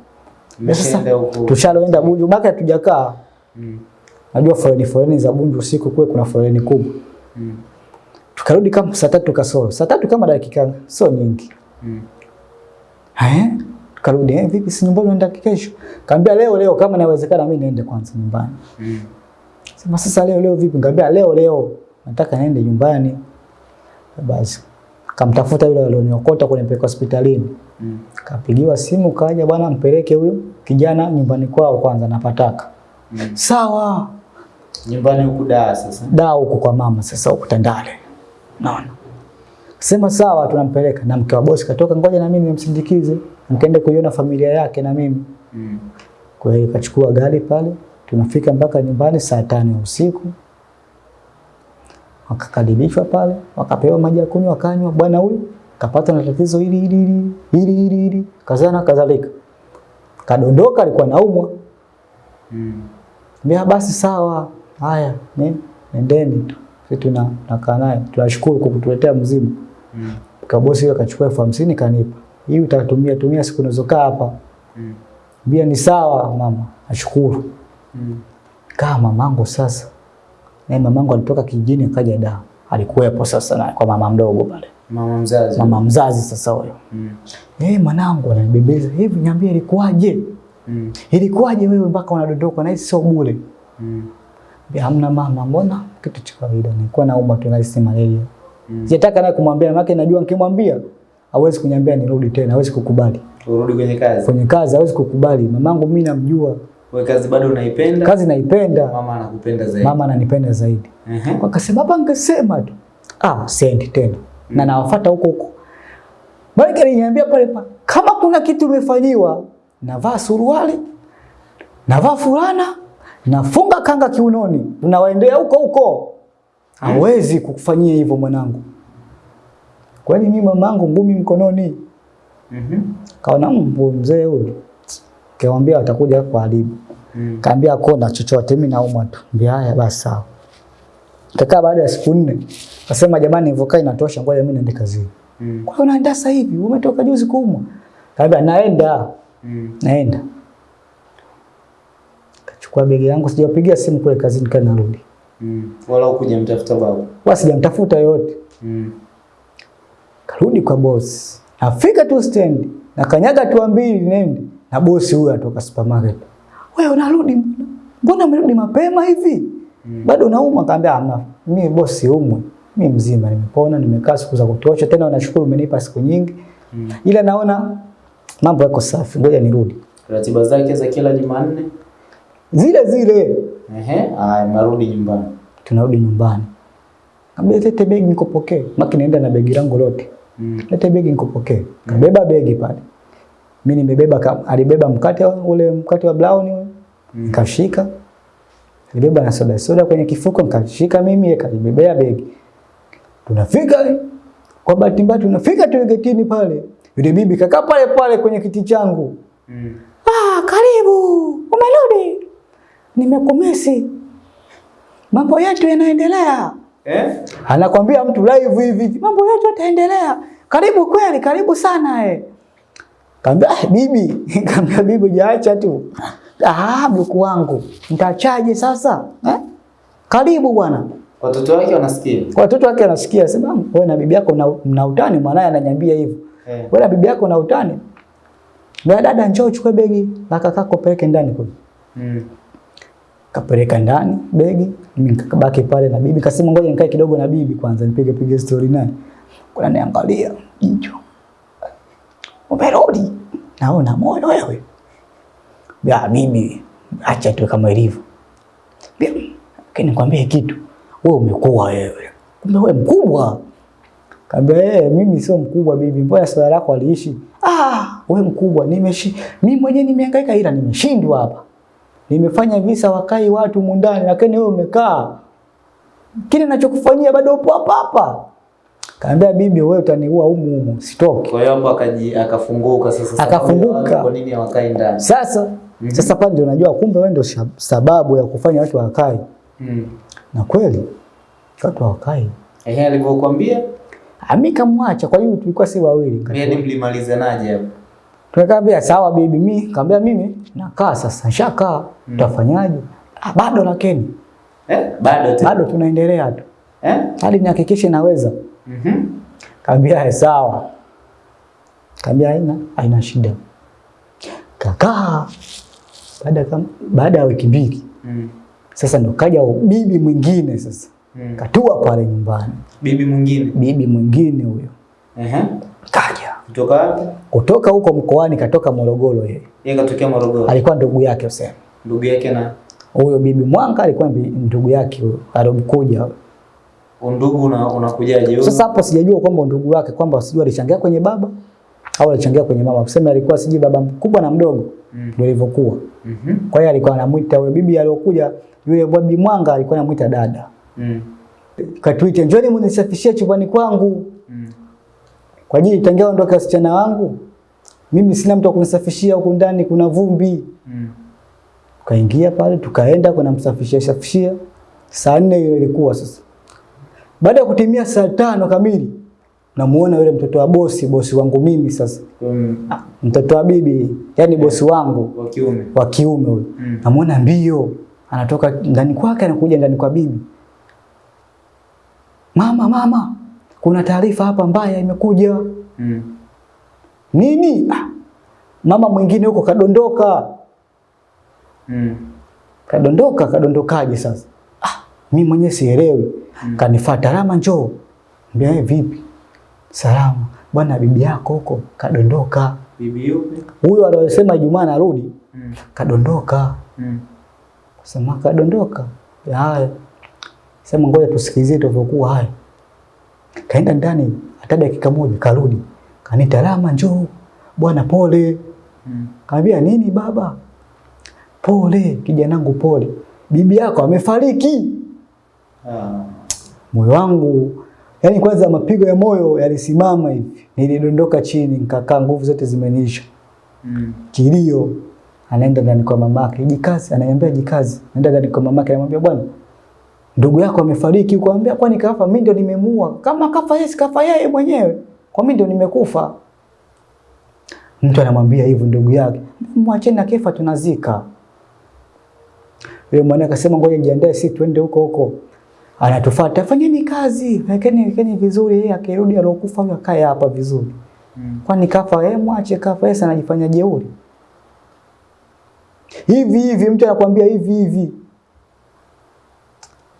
Sasa tushaloenda Bunju, maka hatujakaa. Mm. Najua foleni foleni za Bunju usiku kule kuna foreni kubwa. Mm. Tukarudi kama saa tatu kasoro. Saa tatu kama dakika sio nyingi. Mm. Eh? Tukarudi eh, vipi si nyumbani unaenda kesho? Kaambia leo leo kama inawezekana mimi niende kwanza nyumbani. Mm. Sema sasa leo leo vipi? Ngambia leo leo nataka niende nyumbani. Basi kamtafuta yule alioniokota kunipeleka hospitalini. Mm. Kapigiwa simu kaja, bwana mpeleke huyo kijana nyumbani kwao kwanza napataka. Mm. Sawa. Nyumbani huku daa sasa. Daa huku kwa mama sasa huku Tandale. Naona. Sema sawa tunampeleka na mke wa bosi katoka ngoja na mimi nimsindikize. Nikaende kuiona familia yake na mimi. Mm. Kwa hiyo kachukua gari pale, tunafika mpaka nyumbani saa tano ya usiku. Wakakaribishwa pale, wakapewa maji ya kunywa, wakanywa. Bwana huyu kapata na tatizo hili hili hili hili hili hili, kazana kadhalika. Kadondoka, alikuwa naumwa. Mm. Mbea basi sawa, haya ni nendeni tu, sisi tuna nakaa naye, tunashukuru kwa kutuletea mzimu. Mm. Kabosi yule akachukua elfu hamsini kanipa, hii utatumia tumia siku unazokaa hapa. Mm. bia ni sawa mama, nashukuru. Mm. Kaa mamangu sasa. Na mamangu alitoka kijijini akaja da. Alikuwepo sasa na kwa mama mdogo pale. Mama mzazi. Mama mzazi sasa huyo. Mm. Eh, mwanangu ananibembeza. Hivi niambie ilikuwaje? Mm. Ilikuwaje wewe mpaka unadondoka na hii sio bure? Mm. Hamna mama, mbona kitu cha kawaida. Nilikuwa naumwa tu na hisi malaria. Mm. Sitaka naye kumwambia maana najua nikimwambia hawezi kuniambia nirudi tena, hawezi kukubali. Urudi kwenye kazi. Kwenye kazi hawezi kukubali. Mamangu mimi namjua. Wewe kazi bado unaipenda? Kazi naipenda. Mama anakupenda zaidi. Mama ananipenda zaidi. Ehe. Wakasema hapa angesema tu. Ah, siendi tena. Mm. Na nawafuata huko huko. Maana aliniambia pale pa kama kuna kitu umefanyiwa, navaa suruali, navaa fulana, nafunga kanga kiunoni, unawaendea huko huko. Hawezi kukufanyia hivyo mwanangu. Kwani mimi mamangu ngumi mkononi. Mhm. Kaona mbu mzee huyu. Kaambia watakuja kuharibu. Mm. Kaambia kona chochote mimi naumwa tu. Mbia haya basi sawa. Kakaa baada ya siku nne. Kasema jamani nilivyokaa inatosha ngoja mimi niende kazini. Mm. Kwa hiyo unaenda sasa hivi? Umetoka juzi kuumwa. Kaambia naenda. Mm. Naenda. Kachukua begi langu sijapigia simu kule kazini kana narudi. Mm. Wala ukuje mtafuta babu. Wala sijamtafuta yote. Mm. Karudi kwa boss. Nafika tu stand. Na kanyaga tu mbili nende. Na bosi huyo atoka supermarket. Wewe unarudi mbona? Mbona umerudi mapema hivi? Mm. Bado unaumwa? Kaambia hamna. Mimi bosi umwe. Mimi mzima nimepona, nimekaa siku za kutosha. Tena nashukuru umenipa siku nyingi. Mm. Ila naona mambo yako safi. Ngoja nirudi. Ratiba zake za kila Jumanne. Zile zile Ehe. Aya, narudi nyumbani. tunarudi nyumbani. Kaambia lete begi nikupokee. Maki naenda na begi langu lote. Mm. Lete begi nikupokee. Kabeba begi pale. Mimi nimebeba alibeba mkate ule mkate wa brown ule. Mm. Nikashika. Alibeba na soda soda kwenye kifuko nikashika mimi yeye kanibebea begi. Tunafika kwa bahati mbaya tunafika tu getini pale. Yule bibi kakaa pale pale kwenye kiti changu. Mm. Ah, karibu. Umerudi? Nimekumisi. Mambo yetu yanaendelea. Eh? Anakwambia mtu live hivi, mambo yetu yataendelea. Karibu kweli, karibu sana eh. Kaambia ah, bibi, kaambia bibi jaacha tu. Ah, mjukuu wangu, ntachaje sasa? Eh? Karibu bwana. Watoto wake wanasikia. Watoto wake wanasikia sema wewe na bibi yako mna- utani, mwanae ananiambia hivyo. Eh. Wewe na bibi yako na utani. Dada njoo uchukue begi la kakako peleke ndani kule. Mm. Kapeleka ndani begi, mimi nikabaki pale na bibi. Kasema ngoja nikae kidogo na bibi kwanza nipige pige story naye. Kuna niangalia jicho. Umerudi? Naona moyo wewe. Ya bibi, acha tu kama ilivyo. Bibi, kani nikwambie kitu. Wewe umekuwa wewe. Kumbe wewe mkubwa. Kaambia eh, mimi sio mkubwa bibi, mbona swala lako aliishi? Ah, wewe mkubwa, nimeshi mimi mwenyewe nimehangaika ila nimeshindwa hapa. Nimefanya visa wakai watu mundani, lakini wewe umekaa. Kile ninachokufanyia bado upo hapa hapa. Kaambia bibi, wewe utaniua humu humu, sitoki. Kwa hiyo hapo akaji akafunguka sasa. Akafunguka. Kwa nini hawakai ndani? Sasa Mm -hmm. sasa pale ndio unajua kumbe wewe ndio sababu ya kufanya watu wakai. Mm. Na kweli watu wakai. Ehe, alivyokuambia amika kamwacha, kwa hiyo tulikuwa si wawili. mimi nilimalizanaje mlimalizanaje hapo? Tukaambia sawa bibi, mimi kaambia mimi nakaa sasa, nishakaa. Mm. Tutafanyaje? Ah, bado lakini Eh? Bado tu. bado tunaendelea tu. Eh? Hadi nihakikishe naweza. Mhm. Kaambia "Eh, sawa. Kaambia haina haina shida. Kakaa baada kama baada ya wiki mbili Mm. sasa ndo kaja bibi mwingine sasa Mm. katua pale nyumbani. Bibi mwingine. Bibi mwingine huyo Ehe. kaja Kutoka wapi? kutoka huko mkoani, katoka Morogoro. Yeye Yeye katokea Morogoro. alikuwa ndugu yake usema. Ndugu yake na huyo bibi Mwanga alikuwa ndugu yake alomkuja. undugu una unakujaje? Sasa hapo sijajua kwamba ndugu wake kwamba sijui alichangia kwenye baba au alichangia kwenye mama, kusema alikuwa sijui baba mkubwa na mdogo Mm. ndio ilivyokuwa. -hmm. Kwa hiyo alikuwa anamuita huyo bibi aliyokuja, yule bibi Mwanga alikuwa anamuita dada. Mm. Katuite, njoni mnisafishie chumbani kwangu Mm. Kwa ajili tangia ondoke wasichana wangu, mimi sina mtu wa kunisafishia huku ndani, kuna vumbi. Mm. Tukaingia pale tukaenda kuna msafishia safishia. Saa nne hiyo ilikuwa sasa. Baada ya kutimia saa tano kamili namuona yule mtoto wa bosi, bosi wangu mimi sasa. Mm. Ah, Mtoto wa bibi, yani bosi wangu wa kiume. wa kiume huyo. Mm. Namuona mbio anatoka ndani kwake anakuja ndani kwa bibi. mama, mama, kuna taarifa hapa mbaya imekuja. Mm. Nini? Ah, mama mwingine huko kadondoka. Mm. Kadondoka, kadondokaje sasa? Ah, mimi mwenyewe sielewi. Mm. Kanifuata, Rama njoo. Mbia "Eh, vipi? Salama. Bwana bibi yako huko kadondoka. Bibi yupi? Huyo aliyosema Ijumaa narudi Mm. kadondoka. Mm. Sema kadondoka. Ya, Haya. Sema ngoja tusikilizie tulivyokuwa haya. Kaenda ndani hata dakika moja karudi. Kanita Rama njoo. Bwana pole. Mm. Kaambia nini baba? Pole kijanangu pole. Bibi yako amefariki. Ah. Moyo wangu yani kwanza mapigo ya moyo yalisimama hivi. Nilidondoka chini nikakaa nguvu zote zimeniisha. Mm. Kilio. Anaenda ndani kwa mamake. Jikazi, ananiambia jikazi. Anaenda ndani kwa mamake anamwambia bwana ndugu yako amefariki ukwambia kwani kafa? Mimi ndio nimemuua. Kama kafa yeye, kafa yeye mwenyewe. Kwa mimi ndio nimekufa. Mtu anamwambia hivyo ndugu yake. Mwacheni na kefa tunazika. Yule mwana akasema ngoja jiandae sisi twende huko huko. Anatufuata, fanyeni kazi, wekeni wekeni vizuri, yeye akirudi alokufa huyo akae hapa vizuri. Mm. Kwani kafa yeye, mwache kafa yeye, anajifanya jeuri. Hivi hivi mtu anakuambia hivi hivi.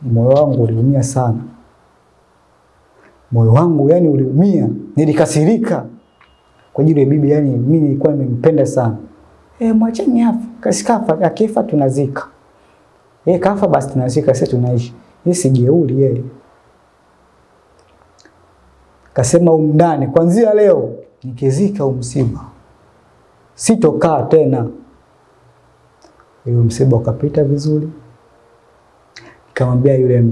Moyo wangu uliumia sana. Moyo wangu yani uliumia, nilikasirika kwa ajili ya bibi, yani mimi nilikuwa nimempenda sana. Eh, mwacheni hapo, kasikafa, akifa tunazika. Eh, kafa basi tunazika, sisi tunaishi. Yeye si jeuri yeye. Kasema umndani, kwanzia leo nikizika umsiba sitokaa tena. Hiyo msiba ukapita vizuri. Nikamwambia yule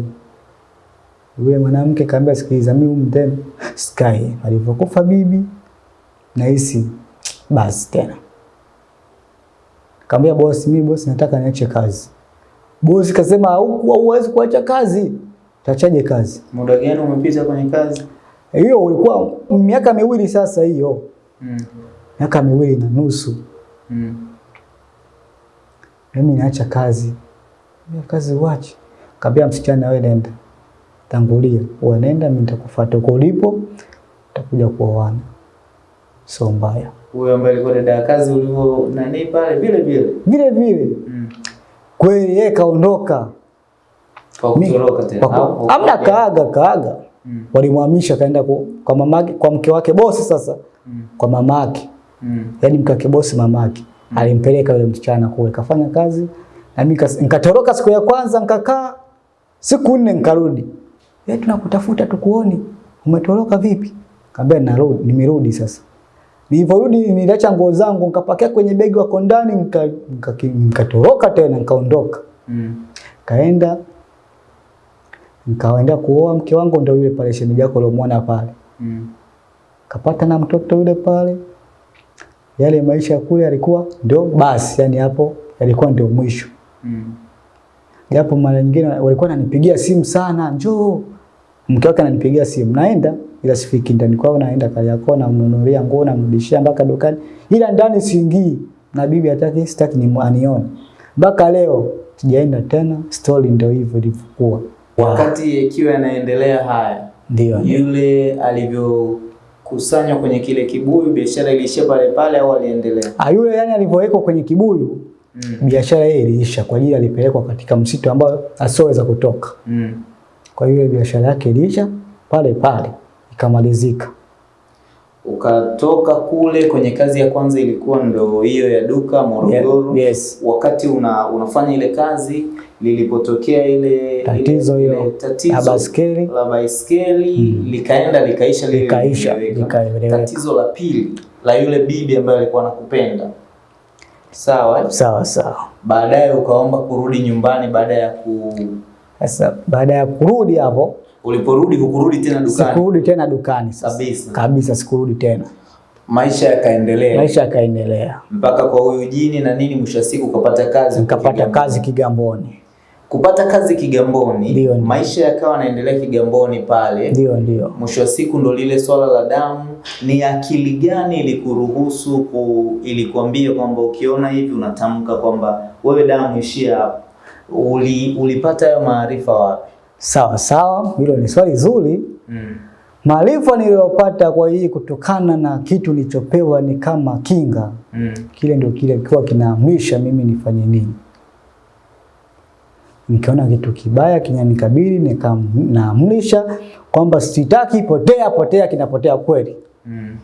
yule mwanamke, kaambia sikiliza, mimi huyu tena sky Alivyokufa bibi nahisi basi tena. Kaambia bosi, mimi bosi, nataka niache kazi. Bosi kasema huku huwezi kuacha kazi. Utachaje kazi? Muda gani umepita kwenye kazi? Hiyo ulikuwa miaka miwili sasa, hiyo Mm. miaka miwili na nusu. Mm. Mimi naacha kazi. Mimi kazi uache. Kaambia msichana, wewe nenda. Tangulia. Wewe nenda, mimi nitakufuata huko ulipo. Tutakuja kuoana. Sio mbaya. Huyo ambaye alikuwa dada ya kazi ulivyo nani pale vile vile. Vile vile Mm. kweli yeye kaondoka. Kwa kutoroka tena. kwa- Amna kaaga kaaga. Mm. Walimhamisha kaenda ku- kwa mamake kwa mke wake bosi sasa. Mm. Kwa mamake. Mm. Yaani mke wake bosi mamake. Mm. Alimpeleka yule msichana kule kafanya kazi na mimi nikatoroka siku ya kwanza nikakaa siku nne nikarudi. Eh, tunakutafuta tukuoni. Umetoroka vipi? Kaambia narudi, nimerudi sasa. Nilivyorudi niliacha nguo zangu nikapakia kwenye begi wako ndani nika- nika- nikatoroka tena nikaondoka. Mm. Kaenda nikaenda kuoa mke wangu ndio yule pale shemeji yako uliomwona pale. Mm. Kapata na mtoto yule pale. Yale maisha kule yalikuwa ndio basi, yani hapo yalikuwa ndio mwisho. Mm. Japo mara nyingine walikuwa wananipigia simu sana, njoo. Mke wake ananipigia simu, naenda ila sifiki ndani kwao, naenda Kariakoo namnunulia nguo namrudishia mpaka dukani, ila ndani siingii, na bibi hataki, sitaki ni anione. Mpaka leo sijaenda tena, story ndio hivyo ilivyokuwa. Wakati ikiwa yanaendelea haya, Ndio. yule alivyo alivyokusanywa kwenye kile kibuyu, biashara iliishia pale pale au aliendelea? Ah, yule yani alivyowekwa kwenye kibuyu Mm. biashara yeye iliisha kwa ajili alipelekwa katika msitu ambao asioweza kutoka. Mm. Kwa hiyo biashara yake iliisha pale pale ikamalizika. Ukatoka kule kwenye kazi ya kwanza ilikuwa ndo hiyo ya duka Morogoro. Yeah, yes. Wakati una, unafanya ile kazi lilipotokea ile Tatizo ile, ile tatizo la baiskeli. la baiskeli likaenda likaisha lile Likaisha, likaeleweka. Tatizo la pili la yule bibi ambaye alikuwa anakupenda sawa, eh? Sawa sawa. baadaye ukaomba kurudi nyumbani baada ya ku Sasa baada ya kurudi hapo uliporudi hukurudi tena dukani sikurudi tena dukani sasa. Kabisa. Kabisa sikurudi tena. maisha yakaendelea Maisha yakaendelea. mpaka kwa huyu jini na nini, mwisho wa siku ukapata kazi Nikapata kazi Kigamboni. Kupata kazi Kigamboni, Ndio, dio. maisha yakawa yanaendelea Kigamboni pale. Ndio ndio. Mwisho wa siku ndo lile swala la damu. Ni akili gani ilikuruhusu ku, ilikuambia kwamba ukiona hivi unatamka kwamba wewe damu ishia hapa? Uli, ulipata hayo maarifa wapi? Sawa sawa, hilo ni swali zuri. Mm. Maarifa niliyopata kwa hii kutokana na kitu nilichopewa ni kama kinga, Mm. kile ndio kile kilikuwa kinaamrisha mimi nifanye nini. Nikiona kitu kibaya kinanikabili, nikaamrisha kwamba sitaki, potea potea, kinapotea kweli. Mm.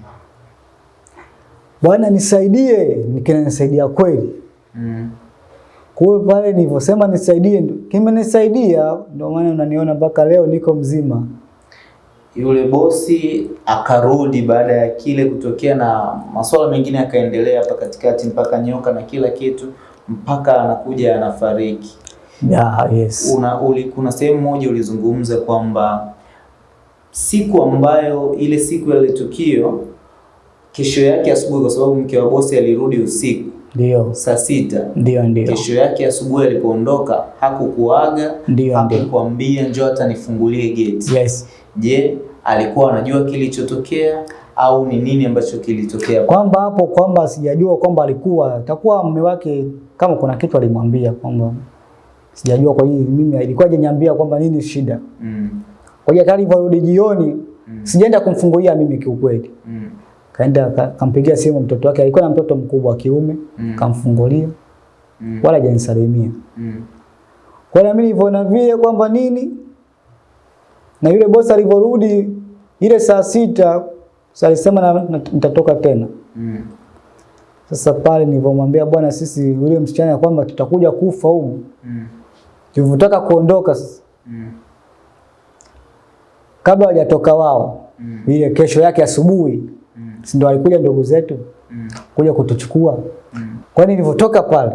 Bwana nisaidie, kinanisaidia kweli. Mm. Kwa hiyo pale nilivyosema nisaidie, kimenisaidia, ndio maana unaniona mpaka leo niko mzima. Yule bosi akarudi baada ya kile kutokea na masuala mengine yakaendelea hapa katikati mpaka nyoka na kila kitu mpaka anakuja anafariki. Yeah, yes. Una, uli, kuna sehemu moja ulizungumza kwamba siku ambayo ile siku ya ile tukio, kesho yake asubuhi, kwa sababu mke wa bosi alirudi usiku Ndio, saa sita, ndio, ndio. kesho yake asubuhi alipoondoka hakukuaga, Ndio, ndio. hakukwambia njoo hata nifungulie geti. Yes. Je, alikuwa anajua kilichotokea au ni nini ambacho kilitokea? Kwamba hapo kwamba sijajua kwamba alikuwa takuwa mume wake kama kuna kitu alimwambia kwamba sijajua kwa hiyo mimi ilikuwa hajaniambia kwamba nini shida. Mm, Kwa hiyo hata alivyorudi jioni Mm. sijaenda kumfungulia mimi kiukweli. mm, Kaenda ka- kampigia simu mtoto wake, alikuwa na mtoto mkubwa wa kiume, Mm. kamfungulia mm, wala hajanisalimia. mm, Kwa hiyo mimi nilivyoona vile kwamba nini na yule bosi alivyorudi ile saa sita sasa alisema na, na, nitatoka tena. mm, Sasa pale nilivyomwambia bwana, sisi yule msichana kwamba tutakuja kufa huko, mm, tulivyotaka kuondoka sasa, mm, kabla hawajatoka wao Mm. ile kesho yake asubuhi, mm, si ndio walikuja ndugu zetu mm, kuja kutuchukua. mm. Kwa nini nilivyotoka pale,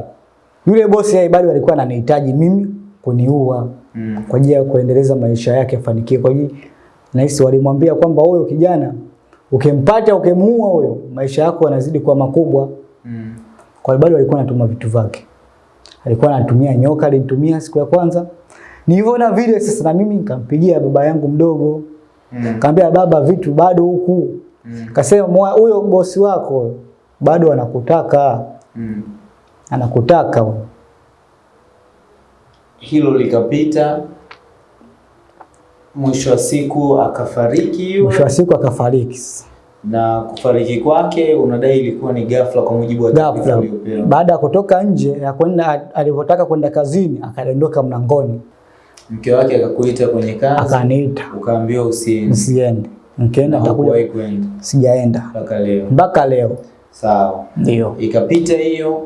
yule bosi yeye bado alikuwa ananihitaji mimi kuniua Mm. kwa ajili ya kuendeleza maisha yake afanikiwe. Kwa hiyo nahisi walimwambia kwamba huyo kijana ukimpata ukimuua huyo, maisha yako yanazidi kuwa makubwa. Mm. Kwa hiyo bado alikuwa anatuma vitu vyake. Alikuwa anatumia nyoka, alinitumia siku ya kwanza. Nilivyoona vile sasa na mimi nikampigia baba yangu mdogo. Mm. Nikamwambia baba, vitu bado huku. Mm. Kasema "Mwa- huyo bosi wako bado anakutaka, Mm. anakutaka. Hilo likapita, mwisho wa siku akafariki. Mwisho wa siku akafariki. Na kufariki kwake unadai ilikuwa ni ghafla kwa mujibu wa taarifa Ghafla uliyopewa. baada ya kutoka nje ya kwenda alivyotaka kwenda kazini akadondoka mlangoni Mke wake akakuita kwenye kazi, akaniita ukaambiwa usiende, Usiende. Nikaenda atakuja nitakuja, kwenda sijaenda mpaka leo. mpaka leo. Sawa, Ndio. ikapita hiyo,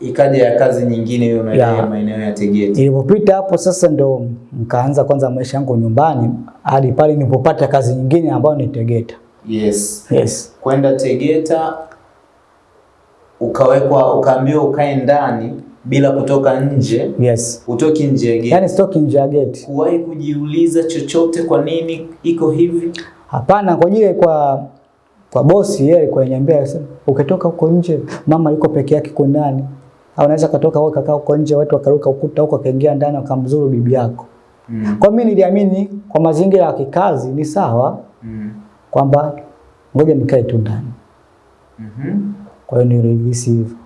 ikaja ya kazi nyingine hiyo unadai maeneo ya Tegeta. Ilipopita hapo sasa ndo nikaanza kwanza maisha yangu nyumbani hadi pale nilipopata kazi nyingine ambayo ni Tegeta. Yes, Yes. kwenda Tegeta ukawekwa, ukaambiwa ukae ndani bila kutoka nje, Yes. utoki nje ya geti. Yaani sitoki nje ya geti. Kuwahi kujiuliza chochote, kwa nini iko hivi? Hapana, kwa ajili kwa kwa bosi yeye alikuwa ananiambia ukitoka huko nje mama yuko peke yake kwa ndani. Au unaweza katoka wewe kakaa huko nje watu wakaruka ukuta huko akaingia ndani wakamzuru bibi yako. Mm. Kwa mimi niliamini kwa mazingira ya kikazi ni sawa Mm. Kwamba ngoja nikae tu ndani. Mhm. Kwa hiyo nilihisi hivyo.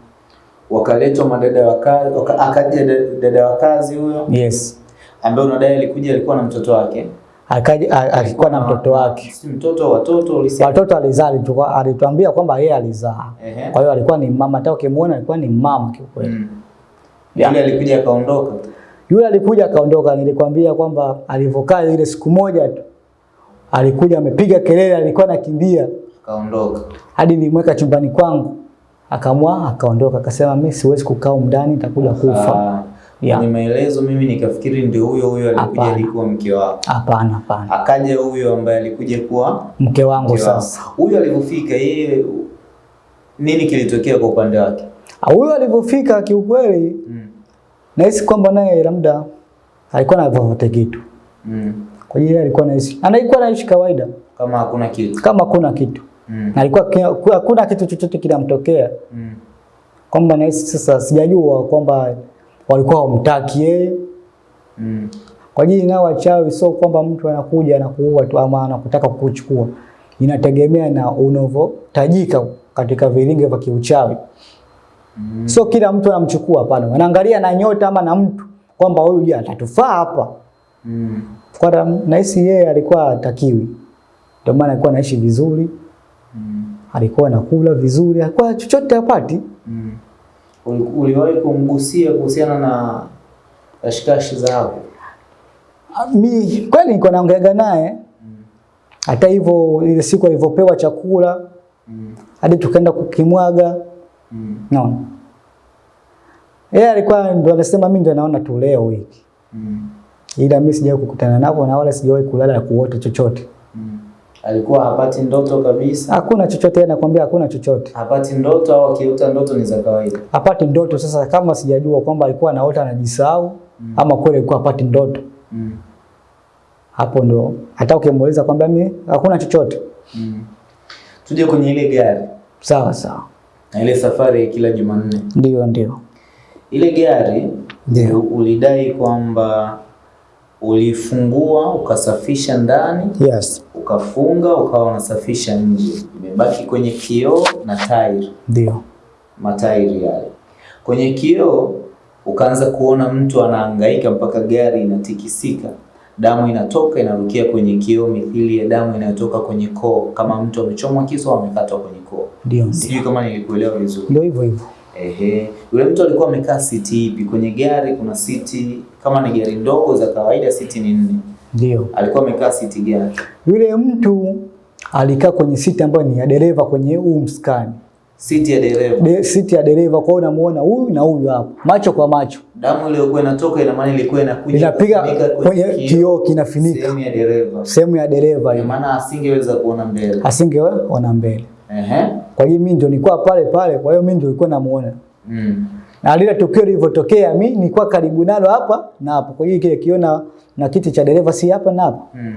Wakaletwa madada wa kazi, waka- akaja dada wa kazi huyo Yes. ambaye unadai alikuja, alikuwa na mtoto wake, Akaja alikuwa na mtoto wake. si mtoto, watoto ulisema. Watoto alizaa, alituambia kwamba yeye alizaa. Kwa hiyo alikuwa ni mama, hata ukimuona alikuwa ni mama kiukweli. Mm. Yule alikuja akaondoka. Yule alikuja akaondoka, nilikwambia kwamba alivyokaa ile siku moja tu alikuja amepiga kelele, alikuwa anakimbia Akaondoka. hadi nilimweka chumbani kwangu, akamwa akaondoka, akasema mimi siwezi kukaa ndani, nitakuja kufa. Ah, Yeah. Kwenye maelezo mimi nikafikiri ndio huyo huyo alikuja alikuwa mke wako. Hapana, hapana, Akaja huyo ambaye alikuja kuwa mke wangu mke sasa. Huyo alivyofika yeye nini kilitokea kwa upande wake? Ah, Huyo alivyofika kiukweli, Mm. nahisi kwamba naye labda alikuwa na vyovyote kitu Mm. Kwa hiyo alikuwa anaishi, Anaikuwa anaishi kawaida Kama hakuna kitu. kama hakuna kitu, Mm. na alikuwa hakuna kitu chochote kinamtokea Mm. kwamba nahisi sasa, sijajua kwamba walikuwa wamtaki yeye Mm. kwa hiyo nao wachawi, sio kwamba mtu anakuja anakuua tu ama anakutaka kukuchukua. Inategemea na unavyotajika katika vilinge vya kiuchawi. Mm. Sio kila mtu anamchukua, hapana. anaangalia na nyota ama na mtu kwamba huyu je, atatufaa hapa. Mm. Kwa nahisi yeye alikuwa hatakiwi, ndio maana alikuwa anaishi vizuri, Mm. alikuwa anakula vizuri, alikuwa chochote hapati. Mm. Uli- Uliwahi kumgusia kuhusiana na kashikashi zao? Mi kweli niko naongeaga naye, Mm. hata hivyo ile siku alivyopewa chakula Mm. hadi tukaenda kukimwaga, Mm. naona yeye alikuwa ndo anasema mimi ndo naona tu leo hiki, Mm. Ila mimi sijawahi kukutana nako na wala sijawahi kulala na kuota chochote, Mm. Alikuwa hapati ndoto kabisa? hakuna chochote, yeye anakuambia hakuna chochote, Hapati ndoto au akiota ndoto ni za kawaida? hapati ndoto. Sasa kama sijajua kwamba alikuwa anaota anajisahau Mm. ama kweli alikuwa hapati ndoto, Mm. hapo ndo hata ukimuuliza kwamba mimi hakuna chochote. Mm. Tuje kwenye ile gari Sawa sawa, na ile safari kila Jumanne. ndio ndio Ile gari Ndio. ulidai kwamba ulifungua ukasafisha ndani yes, ukafunga ukawa unasafisha nje, imebaki kwenye kioo na tairi, ndio matairi yale. Kwenye kioo ukaanza kuona mtu anahangaika mpaka gari inatikisika, damu inatoka inarukia kwenye kioo, mithili ya damu inayotoka kwenye koo, kama mtu amechomwa kisu au amekatwa kwenye koo. ndio ndio Sijui kama nilikuelewa vizuri. ndio hivyo hivyo. Ehe, yule mtu alikuwa amekaa siti ipi? Kwenye gari kuna siti, kama ni gari ndogo za kawaida siti ni nne, Ndio. alikuwa amekaa siti gani? Yule mtu alikaa kwenye siti ambayo ni ya dereva kwenye huu mskani. Siti ya dereva. De, siti ya dereva kwa hiyo unamuona huyu na huyu hapo. Macho kwa macho. Damu iliyokuwa inatoka ina maana ilikuwa inakuja Inapiga kwenye kioo kinafinika. sehemu ya dereva. sehemu ya dereva Kwa maana asingeweza kuona mbele. Asingeona mbele. Ehe. Kwa hiyo mimi ndio nilikuwa pale pale, kwa hiyo mimi ndio nilikuwa namuona. Mm. Na lile tukio lilivyotokea mimi nilikuwa karibu nalo hapa na hapo. Kwa hiyo kile kiona na kiti cha dereva si hapa na hapo. Mm.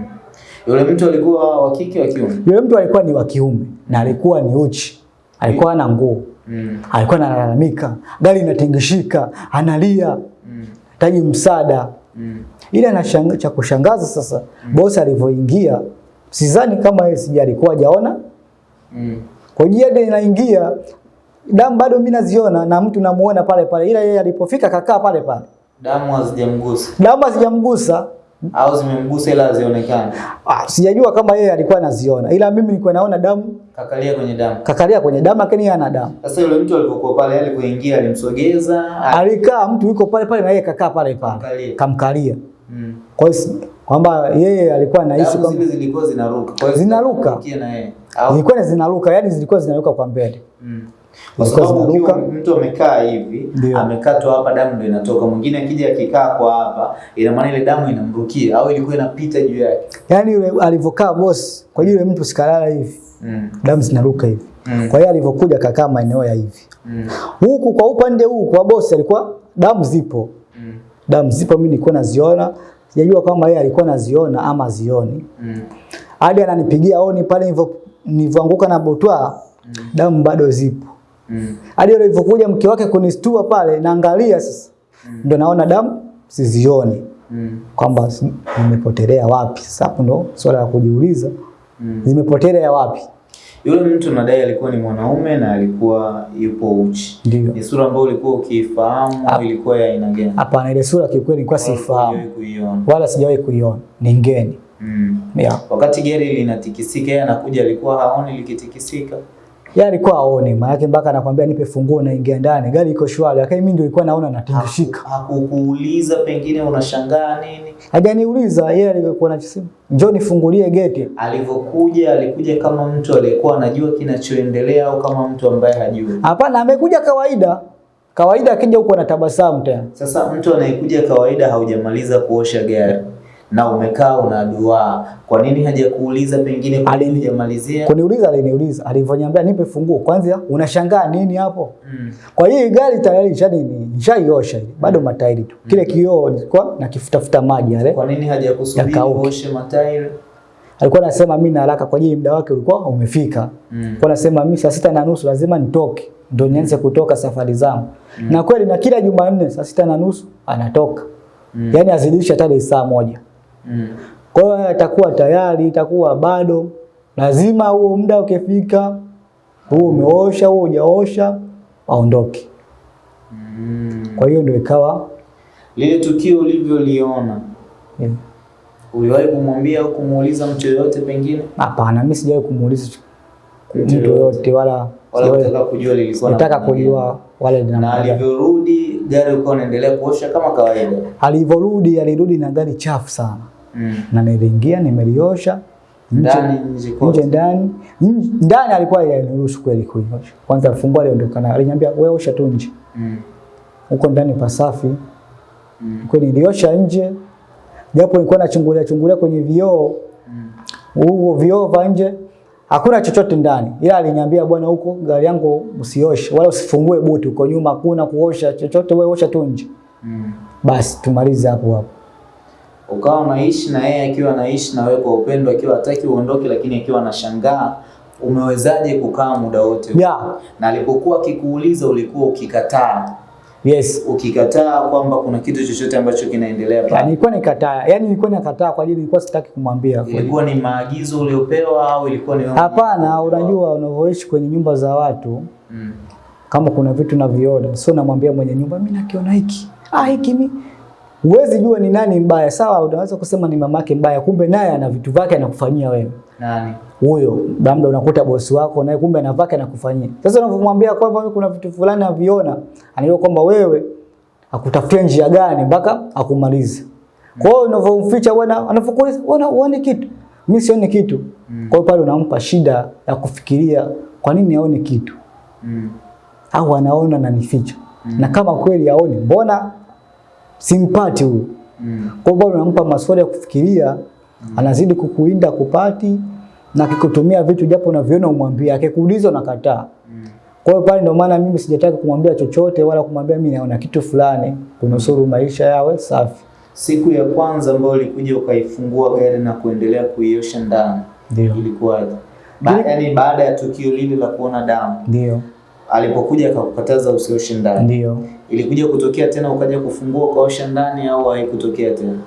Yule mtu alikuwa wa kike wa kiume? Yule mtu alikuwa ni wa kiume na alikuwa ni uchi. Alikuwa na nguo. Mm. alikuwa analalamika, gari inatingishika, analia, Mm. hitaji msaada. Mm. Ila na cha kushangaza sasa, bosi alivyoingia, sidhani kama yeye sija alikuwa hajaona. Mm. Kwa hiyo ndio inaingia damu bado mimi naziona na mtu namuona pale pale, ila yeye alipofika kakaa pale pale, Damu hazijamgusa damu hazijamgusa. au zimemgusa ila hazionekani. Ah, sijajua kama yeye alikuwa anaziona, ila mimi nilikuwa naona damu, Kakalia kwenye damu. kakalia kwenye damu, lakini yeye ana damu. Sasa yule mtu alipokuwa pale alipoingia alimsogeza Alikaa mtu yuko pale pale na yeye kakaa pale pale, Kamkalia. kamkalia. Mm. Kwa hiyo kwamba yeye alikuwa anahisi kwamba zile zilikuwa zinaruka. Kwa hiyo Zinaruka. zilikuwa zinaruka, yani zilikuwa zinaruka kwa mbele. mm. Kwa sababu ukiwa mtu amekaa hivi, amekatwa hapa damu ndio inatoka. Mwingine akija akikaa kwa hapa, ina maana ile damu inamrukia au ilikuwa inapita juu yake. Yaani yule alivyokaa boss, kwa yule mtu sikalala hivi, Mm. damu zinaruka hivi. Mm. Kwa hiyo alivyokuja kakaa maeneo ya hivi. Mm. Huku kwa upande huu kwa boss alikuwa damu zipo. Mm. Damu zipo mimi nilikuwa naziona. Sijajua kama yeye alikuwa naziona ama zioni. Mm. Hadi ananipigia oni pale nilivyo nilivyoanguka na botwa mm. damu bado zipo. Hadi mm. alivyokuja mke wake kunistua pale naangalia sasa. Mm. Ndio naona damu sizioni. Mm. kwamba nimepotelea wapi. Sasa hapo ndo swala la kujiuliza, Mm. zimepotelea wapi? Yule mtu nadai alikuwa ni mwanaume na alikuwa yupo uchi. Ndio Ni sura ambayo ulikuwa ukiifahamu ilikuwa ya aina gani? hapana, ile sura kiukweli nilikuwa sifahamu wala sijawahi kuiona, ni ngeni Mm. yeah. Wakati gari linatikisika, yeye anakuja, alikuwa haoni likitikisika. Yeye alikuwa aone, maana yake mpaka anakuambia nipe funguo, na ingia ndani, gari iko shwari, lakini mimi ndio nilikuwa naona natingishika. Hakukuuliza pengine unashangaa nini? Hajaniuliza yeye alikuwa anachosema, njoo nifungulie geti. Alivyokuja alikuja kama mtu aliyekuwa anajua kinachoendelea au kama mtu ambaye hajui? Hapana, amekuja kawaida kawaida, akija huko anatabasamu tena. Sasa mtu anayekuja kawaida, haujamaliza kuosha gari na umekaa una dua, kwa nini hajakuuliza pengine kwa nini hujamalizia? Kuniuliza aliniuliza, alivyoniambia nipe funguo, kwanza unashangaa nini hapo? Mm. Kwa hiyo gari tayari nishani nishaiosha ile. Bado matairi tu. Kile kioo nilikuwa nakifutafuta maji yale. Kwa nini hajakusubiri uoshe matairi? Alikuwa anasema mimi na haraka kwa ajili muda wake ulikuwa umefika. Mm. Kwa anasema mimi saa sita na nusu lazima nitoke. ndo nianze kutoka safari zangu. Na kweli na kila Jumanne saa sita na nusu anatoka. Mm. Yaani azidisha hata saa moja. Mm. Kwa hiyo atakuwa tayari, itakuwa bado lazima huo muda ukifika, huo umeosha, huo hujaosha, aondoke. Mm. Kwa hiyo ndio ikawa Lile tukio ulivyoliona yeah. Uliwahi kumwambia au kumuuliza mtu yoyote pengine? Hapana, mimi sijawahi kumuuliza Mtu yoyote. wala Wala kutaka kujua lilikuwa nataka kujua wale Na alivyorudi gari ulikuwa unaendelea kuosha kama kawaida. alivyorudi alirudi na gari chafu sana Mm. na niliingia nimeliosha nje Ndani ndani alikuwa aliniruhusu kweli kuiosha kwanza fungua aliondoka nayo aliniambia wewe osha tu nje Mm. huko ndani pasafi Mm. kweli niliosha nje japo nilikuwa nachungulia chungulia kwenye vioo huo Mm. vioo vya nje hakuna chochote ndani, ila aliniambia bwana, huko gari yangu usioshe wala usifungue buti, uko nyuma hakuna kuosha chochote, wewe osha tu nje. Mm. Basi tumalize hapo hapo. Ukawa unaishi na yeye akiwa anaishi na wewe kwa upendo, akiwa hataki uondoke, lakini akiwa anashangaa umewezaje kukaa muda wote? Yeah. na alipokuwa akikuuliza ulikuwa ukikataa Yes. ukikataa kwamba kuna kitu chochote ambacho kinaendelea pale. nilikuwa nikataa, Yaani nilikuwa nakataa kwa ajili nilikuwa sitaki kumwambia. Ilikuwa ni maagizo uliopewa au ilikuwa ni Hapana, unajua unavyoishi kwenye nyumba za watu Mm. kama kuna vitu naviona, sio namwambia mwenye nyumba mimi nakiona hiki. Ah, hiki mi huwezi jua ni nani mbaya. Sawa, unaweza kusema ni mamake mbaya, kumbe naye ana vitu vyake anakufanyia wewe. Nani? Huyo labda unakuta bosi wako naye kumbe ana vyake anakufanyia. Sasa unavyomwambia kwamba mimi kuna vitu fulani aviona, anajua kwamba wewe akutafutia njia gani mpaka akumalize. Kwa hiyo unavyomficha bwana, anafukuliza, bwana, uone kitu, mimi sioni kitu. Mm. Kwa hiyo pale unampa shida ya kufikiria kwa nini aone kitu Mm. au anaona na nificha. Mm. Na kama kweli aone, mbona simpati huyu? Mm. Kwa hiyo bado unampa maswali ya kufikiria, mm. anazidi kukuinda kupati na kikutumia vitu japo unaviona umwambie, akikuuliza unakataa. Mm. Kwa hiyo pale ndio maana mimi sijataka kumwambia chochote wala kumwambia mimi naona kitu fulani kunusuru maisha yawe safi. Siku ya kwanza ambayo ulikuja ukaifungua gari na kuendelea kuiosha ndani Ndio. ilikuwaje? Ba yani baada ya tukio lile la kuona damu, Ndio. alipokuja akakukataza usioshe ndani, Ndio. Ilikuja kutokea tena ukaja kufungua ukaosha ndani au haikutokea tena?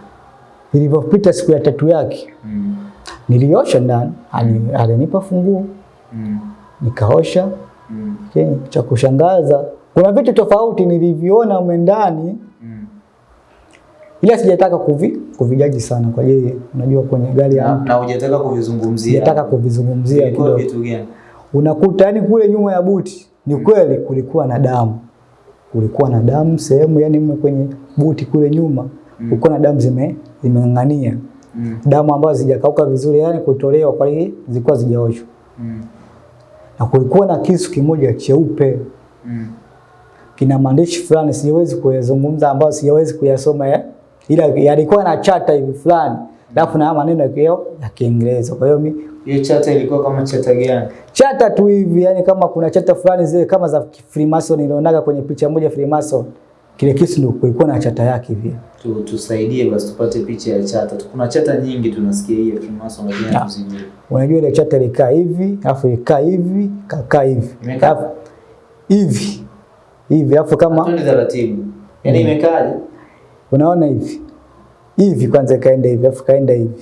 Ilivyopita siku ya tatu yake Mm. niliosha ndani, ali- alinipa funguo Mm. nikaosha. Mm. Okay. cha kushangaza kuna vitu tofauti nilivyoona umendani Mm. ila sijataka kuvi, kuvijaji sana kwa ajili unajua kwenye gari ya Na, na hujataka kuvizungumzia. sijataka kuvizungumzia kidogo. vitu gani? Unakuta yani kule nyuma ya buti ni kweli kulikuwa na damu, kulikuwa na damu sehemu yani kwenye buti kule nyuma mm. kulikuwa na damu zime zimeng'ang'ania, Mm. damu ambazo zijakauka vizuri, yani kutolewa kwa hiyo zilikuwa zijaoshwa, Mm. na kulikuwa na kisu kimoja cheupe Mm. kina maandishi fulani siwezi kuyazungumza ambayo siwezi kuyasoma ya, ila yalikuwa na chata hivi fulani alafu na maneno yakio ya Kiingereza. Kwa hiyo mimi Hiyo chata ilikuwa kama chata gani? chata tu hivi, yani kama kuna chata fulani zile kama za Freemason nilionaga kwenye picha moja Freemason, kile kisu ndio kulikuwa na chata yake hivi. Tu, tusaidie basi tupate picha ya chata. Kuna chata nyingi tunasikia hiyo Freemason lakini Ya. hatuzijui. Unajua ile chata ilikaa hivi, alafu ikaa hivi, kakaa hivi. Imekaa? Hivi. Hivi alafu kama Twende taratibu. Yaani imekaaje? unaona hivi. Hivi kwanza ikaenda hivi, afu kaenda hivi.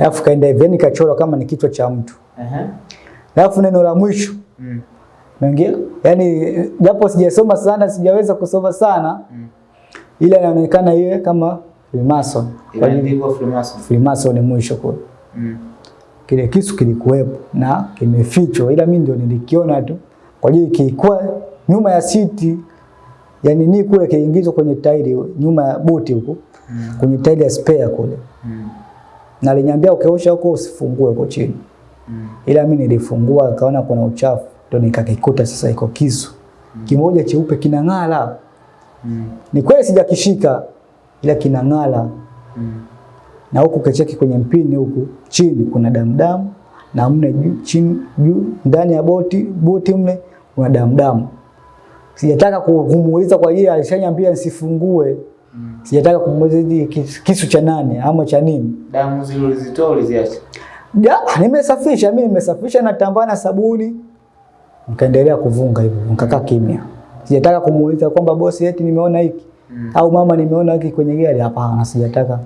Alafu kaenda hivi, yani kachorwa kama ni kichwa cha mtu. Alafu neno la mwisho Mm. naingia, yani japo sijasoma sana, sijaweza kusoma sana, Mm. ila inaonekana iwe kama Freemason. Hiyo Freemason. Freemason mwisho kwa Mm. kile kisu kilikuwepo na kimefichwa, ila mimi ndio nilikiona tu kwa ajili kilikuwa nyuma ya siti yani ni kule kiingizwa kwenye tairi nyuma ya buti huko Mm. kwenye tairi ya spare kule, Mm. na aliniambia ukiosha huko usifungue huko chini, Mm. ila mimi nilifungua nikaona kuna uchafu, ndio nikakikuta sasa iko kisu mm. kimoja cheupe kinang'ala. Mm. Ni kweli sijakishika, ila kinang'ala Mm. na huku kecheki kwenye mpini huku chini kuna damu damu na mne juu chini juu ndani ya boti boti mle kuna damdamu damu. Sijataka kumuuliza kwa hiyo alishaniambia nisifungue. Mm. Sijataka kumuuliza kisu, cha nani ama cha nini. Damu zile ulizitoa uliziacha? Ya, nimesafisha mimi nimesafisha na tambaa na sabuni. Nikaendelea kuvunga hivyo, nikakaa kimya. Sijataka kumuuliza kwamba bosi eti nimeona hiki Mm. au mama nimeona hiki kwenye gari. Hapana, sijataka.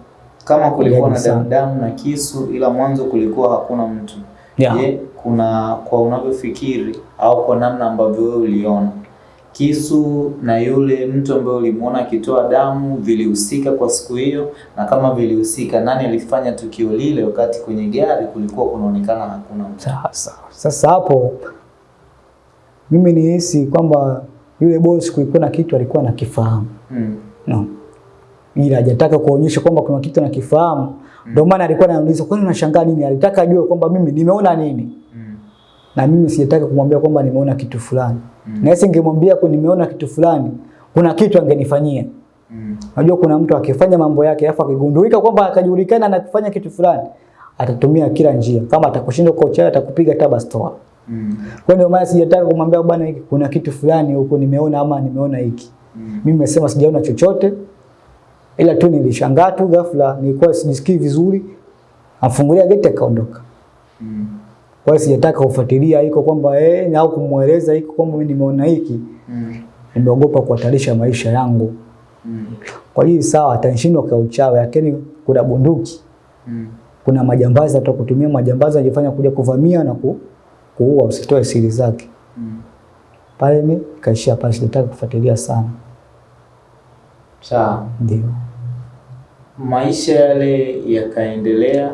Kama kulikuwa na damu damu na kisu ila mwanzo kulikuwa hakuna mtu. yeah. Je, kuna kwa unavyofikiri au kwa namna ambavyo wewe uliona kisu na yule mtu ambaye ulimuona akitoa damu vilihusika kwa siku hiyo, na kama vilihusika, nani alifanya tukio lile wakati kwenye gari kulikuwa kunaonekana hakuna mtu? Sasa, sasa hapo mimi nihisi kwamba yule bosi kulikuwa na kitu alikuwa anakifahamu Mm. no. Ila hajataka kuonyesha kwamba kuna kitu anakifahamu, ndio maana alikuwa ananiuliza kwani unashangaa nini? Alitaka ajue kwamba mimi nimeona nini, Mm. na mimi sijataka kumwambia kwamba nimeona kitu fulani Mm. na yeye ningemwambia kwa nimeona kitu fulani, kuna kitu angenifanyia. Mm. Unajua kuna mtu akifanya mambo yake alafu akigundulika kwamba akajulikana anafanya kitu fulani, atatumia kila njia. Kama atakushinda kwa uchawi, atakupiga taba store. Mm. Kwa ndio maana sijataka kumwambia bwana, hiki kuna kitu fulani huko nimeona ama nimeona hiki. Mm. Mimi nimesema sijaona chochote, ila tu nilishangaa tu ghafla, nilikuwa sijisikii vizuri, afungulia geti akaondoka. Mm. Kwa hiyo sijataka kufuatilia iko kwamba eh, au kumweleza iko kwamba mimi nimeona hiki, Mm. nimeogopa kuhatarisha maisha yangu. Mm. Kwa hiyo sawa, atanishindwa kwa uchawi, lakini kuna bunduki, Mm. kuna majambazi, atakutumia majambazi ajifanya kuja kuvamia na ku, kuua, usitoe siri zake. Mm. Pale mimi kaishia pale, sijataka kufuatilia sana. Sawa. Ndio Maisha yale yakaendelea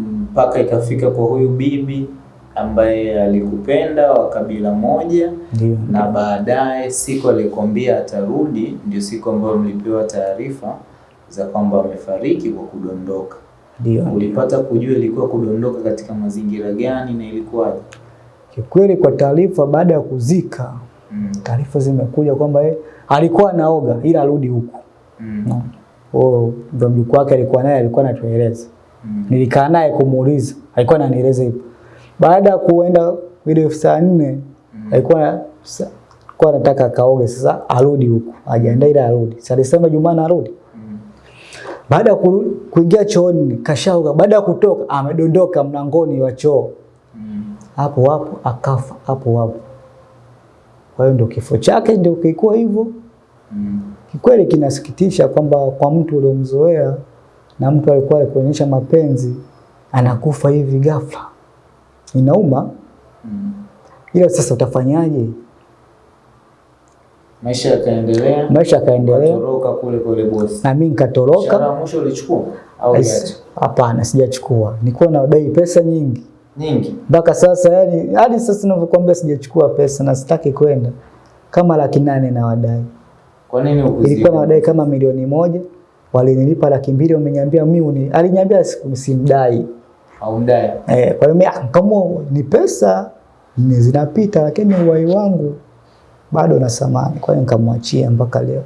mpaka ikafika kwa huyu bibi ambaye alikupenda wa kabila moja, Ndiyo. na baadaye siku alikwambia atarudi, ndio siku ambayo mlipewa taarifa za kwamba amefariki kwa kudondoka. Ndiyo. Ulipata kujua ilikuwa kudondoka katika mazingira gani na ilikuwaje? Kikweli kwa taarifa, baada ya kuzika, Mm. taarifa zimekuja kwamba eh, alikuwa anaoga ila arudi huku. Mm. No. Oh, mjukuu wake alikuwa naye alikuwa anatueleza. Mm. Nilikaa naye kumuuliza, alikuwa ananieleza hivyo. Baada ya kuenda ile saa nne Mm. alikuwa kwa nataka anataka akaoge sasa arudi huko ajiandae ila arudi. Sasa alisema Jumana arudi. Mm. Baada ya kuingia chooni kashaoga, baada ya kutoka amedondoka mlangoni wa choo. Mm. Hapo hapo akafa hapo hapo. Kwa hiyo ndio kifo chake ndio kilikuwa hivyo. Mm. Kikweli kinasikitisha kwamba kwa mtu uliomzoea na mtu alikuwa kuonyesha mapenzi anakufa hivi ghafla, inauma. Mm. Ila sasa utafanyaje? Maisha yakaendelea, Maisha yakaendelea toroka kule kule bosi. na mimi nikatoroka. mwisho ulichukua au Hapana, sijachukua. Nilikuwa nadai pesa nyingi Nyingi. mpaka sasa, yani hadi sasa ninavyokuambia sijachukua pesa na sitaki kwenda, kama laki nane na wadai Kwa nini ilikuwa na wadai kama milioni moja, walinilipa laki mbili, wameniambia mimi aliniambia simdai Haumdai. Eh, kwa hiyo ah, kama ni pesa ni zinapita, lakini uhai wangu bado na samani. Kwa hiyo nikamwachia mpaka leo,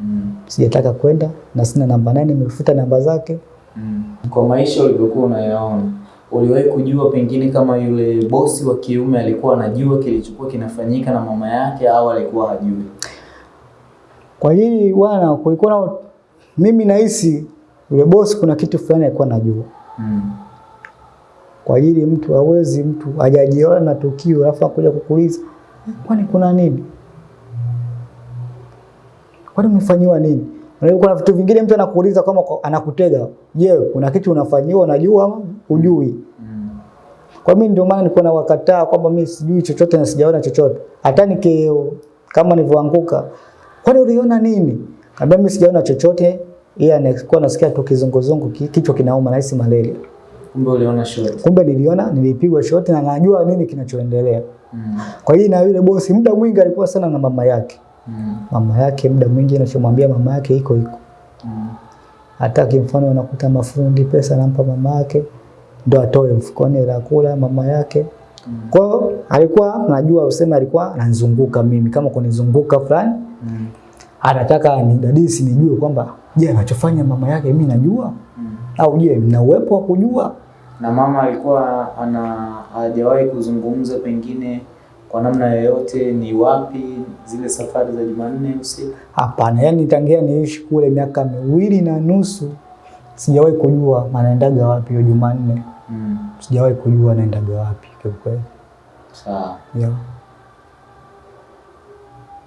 Mm. sijataka kwenda na sina namba nane, nimefuta namba zake. Mm. Kwa maisha ulivyokuwa unayaona, uliwahi kujua pengine kama yule bosi wa kiume alikuwa anajua kilichokuwa kinafanyika na mama yake au alikuwa hajui? Kwa hili bwana, kulikuwa na mimi nahisi yule bosi kuna kitu fulani alikuwa anajua. Mm. Kwa ajili mtu hawezi, mtu hajajiona na tukio alafu akuja kukuuliza "Eh, kwani kuna nini? Kwani umefanyiwa nini? Unajua kuna vitu vingine mtu anakuuliza kama anakutega. Je, kuna kitu unafanyiwa unajua ama hujui? Mm. Kwa mimi ndio maana nilikuwa nawakataa kwamba mimi sijui chochote na sijaona chochote. Hata niki kama nilivyoanguka, kwani uliona nini? Kaambia mimi sijaona chochote, ila nilikuwa nasikia tu kizunguzungu, kichwa kinauma na hisi malaria. Kumbe uliona shoti. Kumbe niliona, nilipigwa shoti na najua nini kinachoendelea. Mm. Kwa hiyo na yule bosi muda mwingi alikuwa sana na mama yake. Mm. Mama yake muda mwingi anachomwambia mama yake iko iko. Mm. Hata kimfano anakuta mafundi pesa anampa mama yake ndo atoe mfukoni ya kula mama yake. Mm. Kwa alikuwa najua useme alikuwa ananizunguka mimi kama kunizunguka fulani Mm. Anataka nidadisi nijue kwamba je, anachofanya mama yake mimi najua Mm. au je, nina uwepo wa kujua? Na mama alikuwa ana hajawahi kuzungumza pengine kwa namna yoyote ni wapi zile safari za Jumanne usiku? Hapana, yani tangia niishi kule miaka miwili na nusu sijawahi kujua anaendaga wapi hiyo Jumanne. Mm. Sijawahi kujua anaendaga wapi kiukweli. Sawa. Yeah.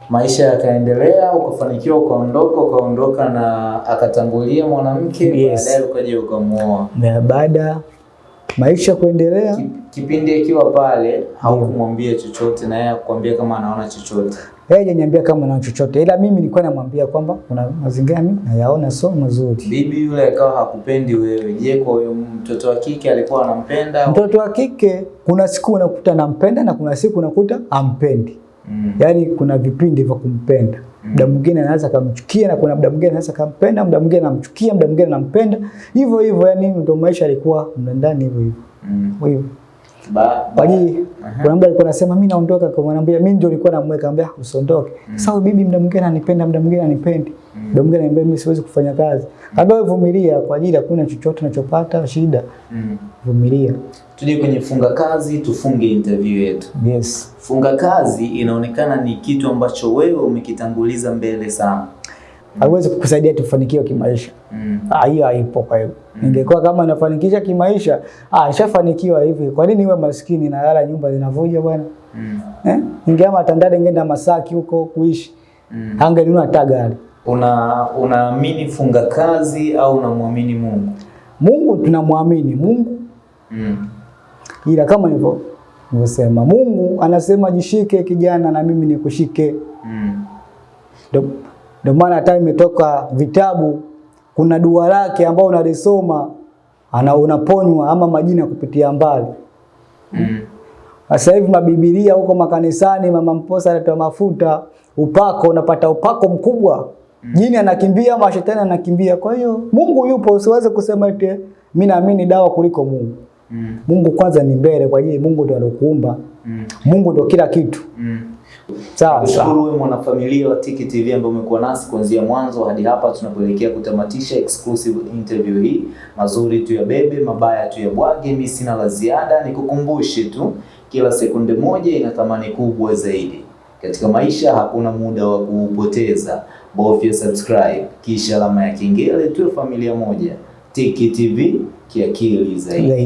Maisha yakaendelea, ukafanikiwa, ukaondoka, ukaondoka na akatangulia mwanamke, Yes. baadaye ukaja ukamuoa. Na baada maisha kuendelea, Kipindi akiwa pale haukumwambia chochote na yeye akwambia kama anaona chochote. Yeye hajaniambia kama anaona chochote, ila mimi nilikuwa namwambia kwamba kuna mazingira mimi nayaona sio mazuri. Bibi yule akawa hakupendi wewe. Je, kwa huyo mtoto wa kike alikuwa anampenda? Mtoto wa kike kuna siku unakuta anampenda na kuna siku unakuta ampendi. Mm. Yaani kuna vipindi vya kumpenda. Muda mwingine anaweza kumchukia na kuna muda mwingine anaweza kumpenda, muda mwingine anamchukia, muda mwingine anampenda. Hivyo hivyo yani ndio maisha yalikuwa ndani hivyo hivyo. Mm. Kwa hiyo kuna mtu alikuwa anasema mimi naondoka, kwa mwanambia mimi ndio nilikuwa namweka, ambia usiondoke. Sasa huyu bibi muda mwingine ananipenda, muda mwingine anipendi. Muda mwingine ananiambia mimi siwezi kufanya kazi. Kaambia wewe vumilia kwa ajili chuchoto chochote unachopata shida. Mm. Vumilia. Tuje kwenye funga kazi, tufunge interview yetu. Yes. Funga kazi inaonekana ni kitu ambacho wewe umekitanguliza mbele sana. Haiwezi kukusaidia tufanikiwe kimaisha. Mm. Ah, hiyo haipo kwa hiyo. Ningekuwa kama nafanikisha kimaisha, ah, nishafanikiwa hivi. Kwa nini niwe maskini na lala nyumba zinavuja bwana? Mm. Eh? Ningeama Tandale ningeenda Masaki huko kuishi. Mm. Angenunua hata gari. Una unaamini funga kazi au unamwamini Mungu? Mungu tunamwamini Mungu, Mm. ila kama hivyo nilivyosema, Mungu anasema jishike kijana, na mimi nikushike. Mm. Ndio- Ndio maana hata imetoka vitabu, kuna dua lake ambao unalisoma ana unaponywa ama majina kupitia mbali. Mm. Sasa hivi mabibilia huko makanisani, mama mposa anatoa mafuta, upako, unapata upako mkubwa. Jini anakimbia, ama shetani anakimbia. Kwa hiyo Mungu yupo, usiweze kusema eti mimi naamini dawa kuliko Mungu. Mm. Mungu kwanza ni mbele kwa ajili Mungu ndio alokuumba. Mm. Mungu ndio kila kitu. Mm. Sawa sawa. wewe mwanafamilia wa Tiki TV ambaye umekuwa nasi kuanzia mwanzo hadi hapa tunapoelekea kutamatisha exclusive interview hii. Mazuri tu ya bebe, mabaya tu ya bwage. Mimi sina la ziada, nikukumbushe tu kila sekunde moja ina thamani kubwa zaidi. Katika maisha hakuna muda wa kuupoteza. Bofya subscribe kisha alama ya kengele, tuwe familia moja. Tiki TV kiakili. Zaidi.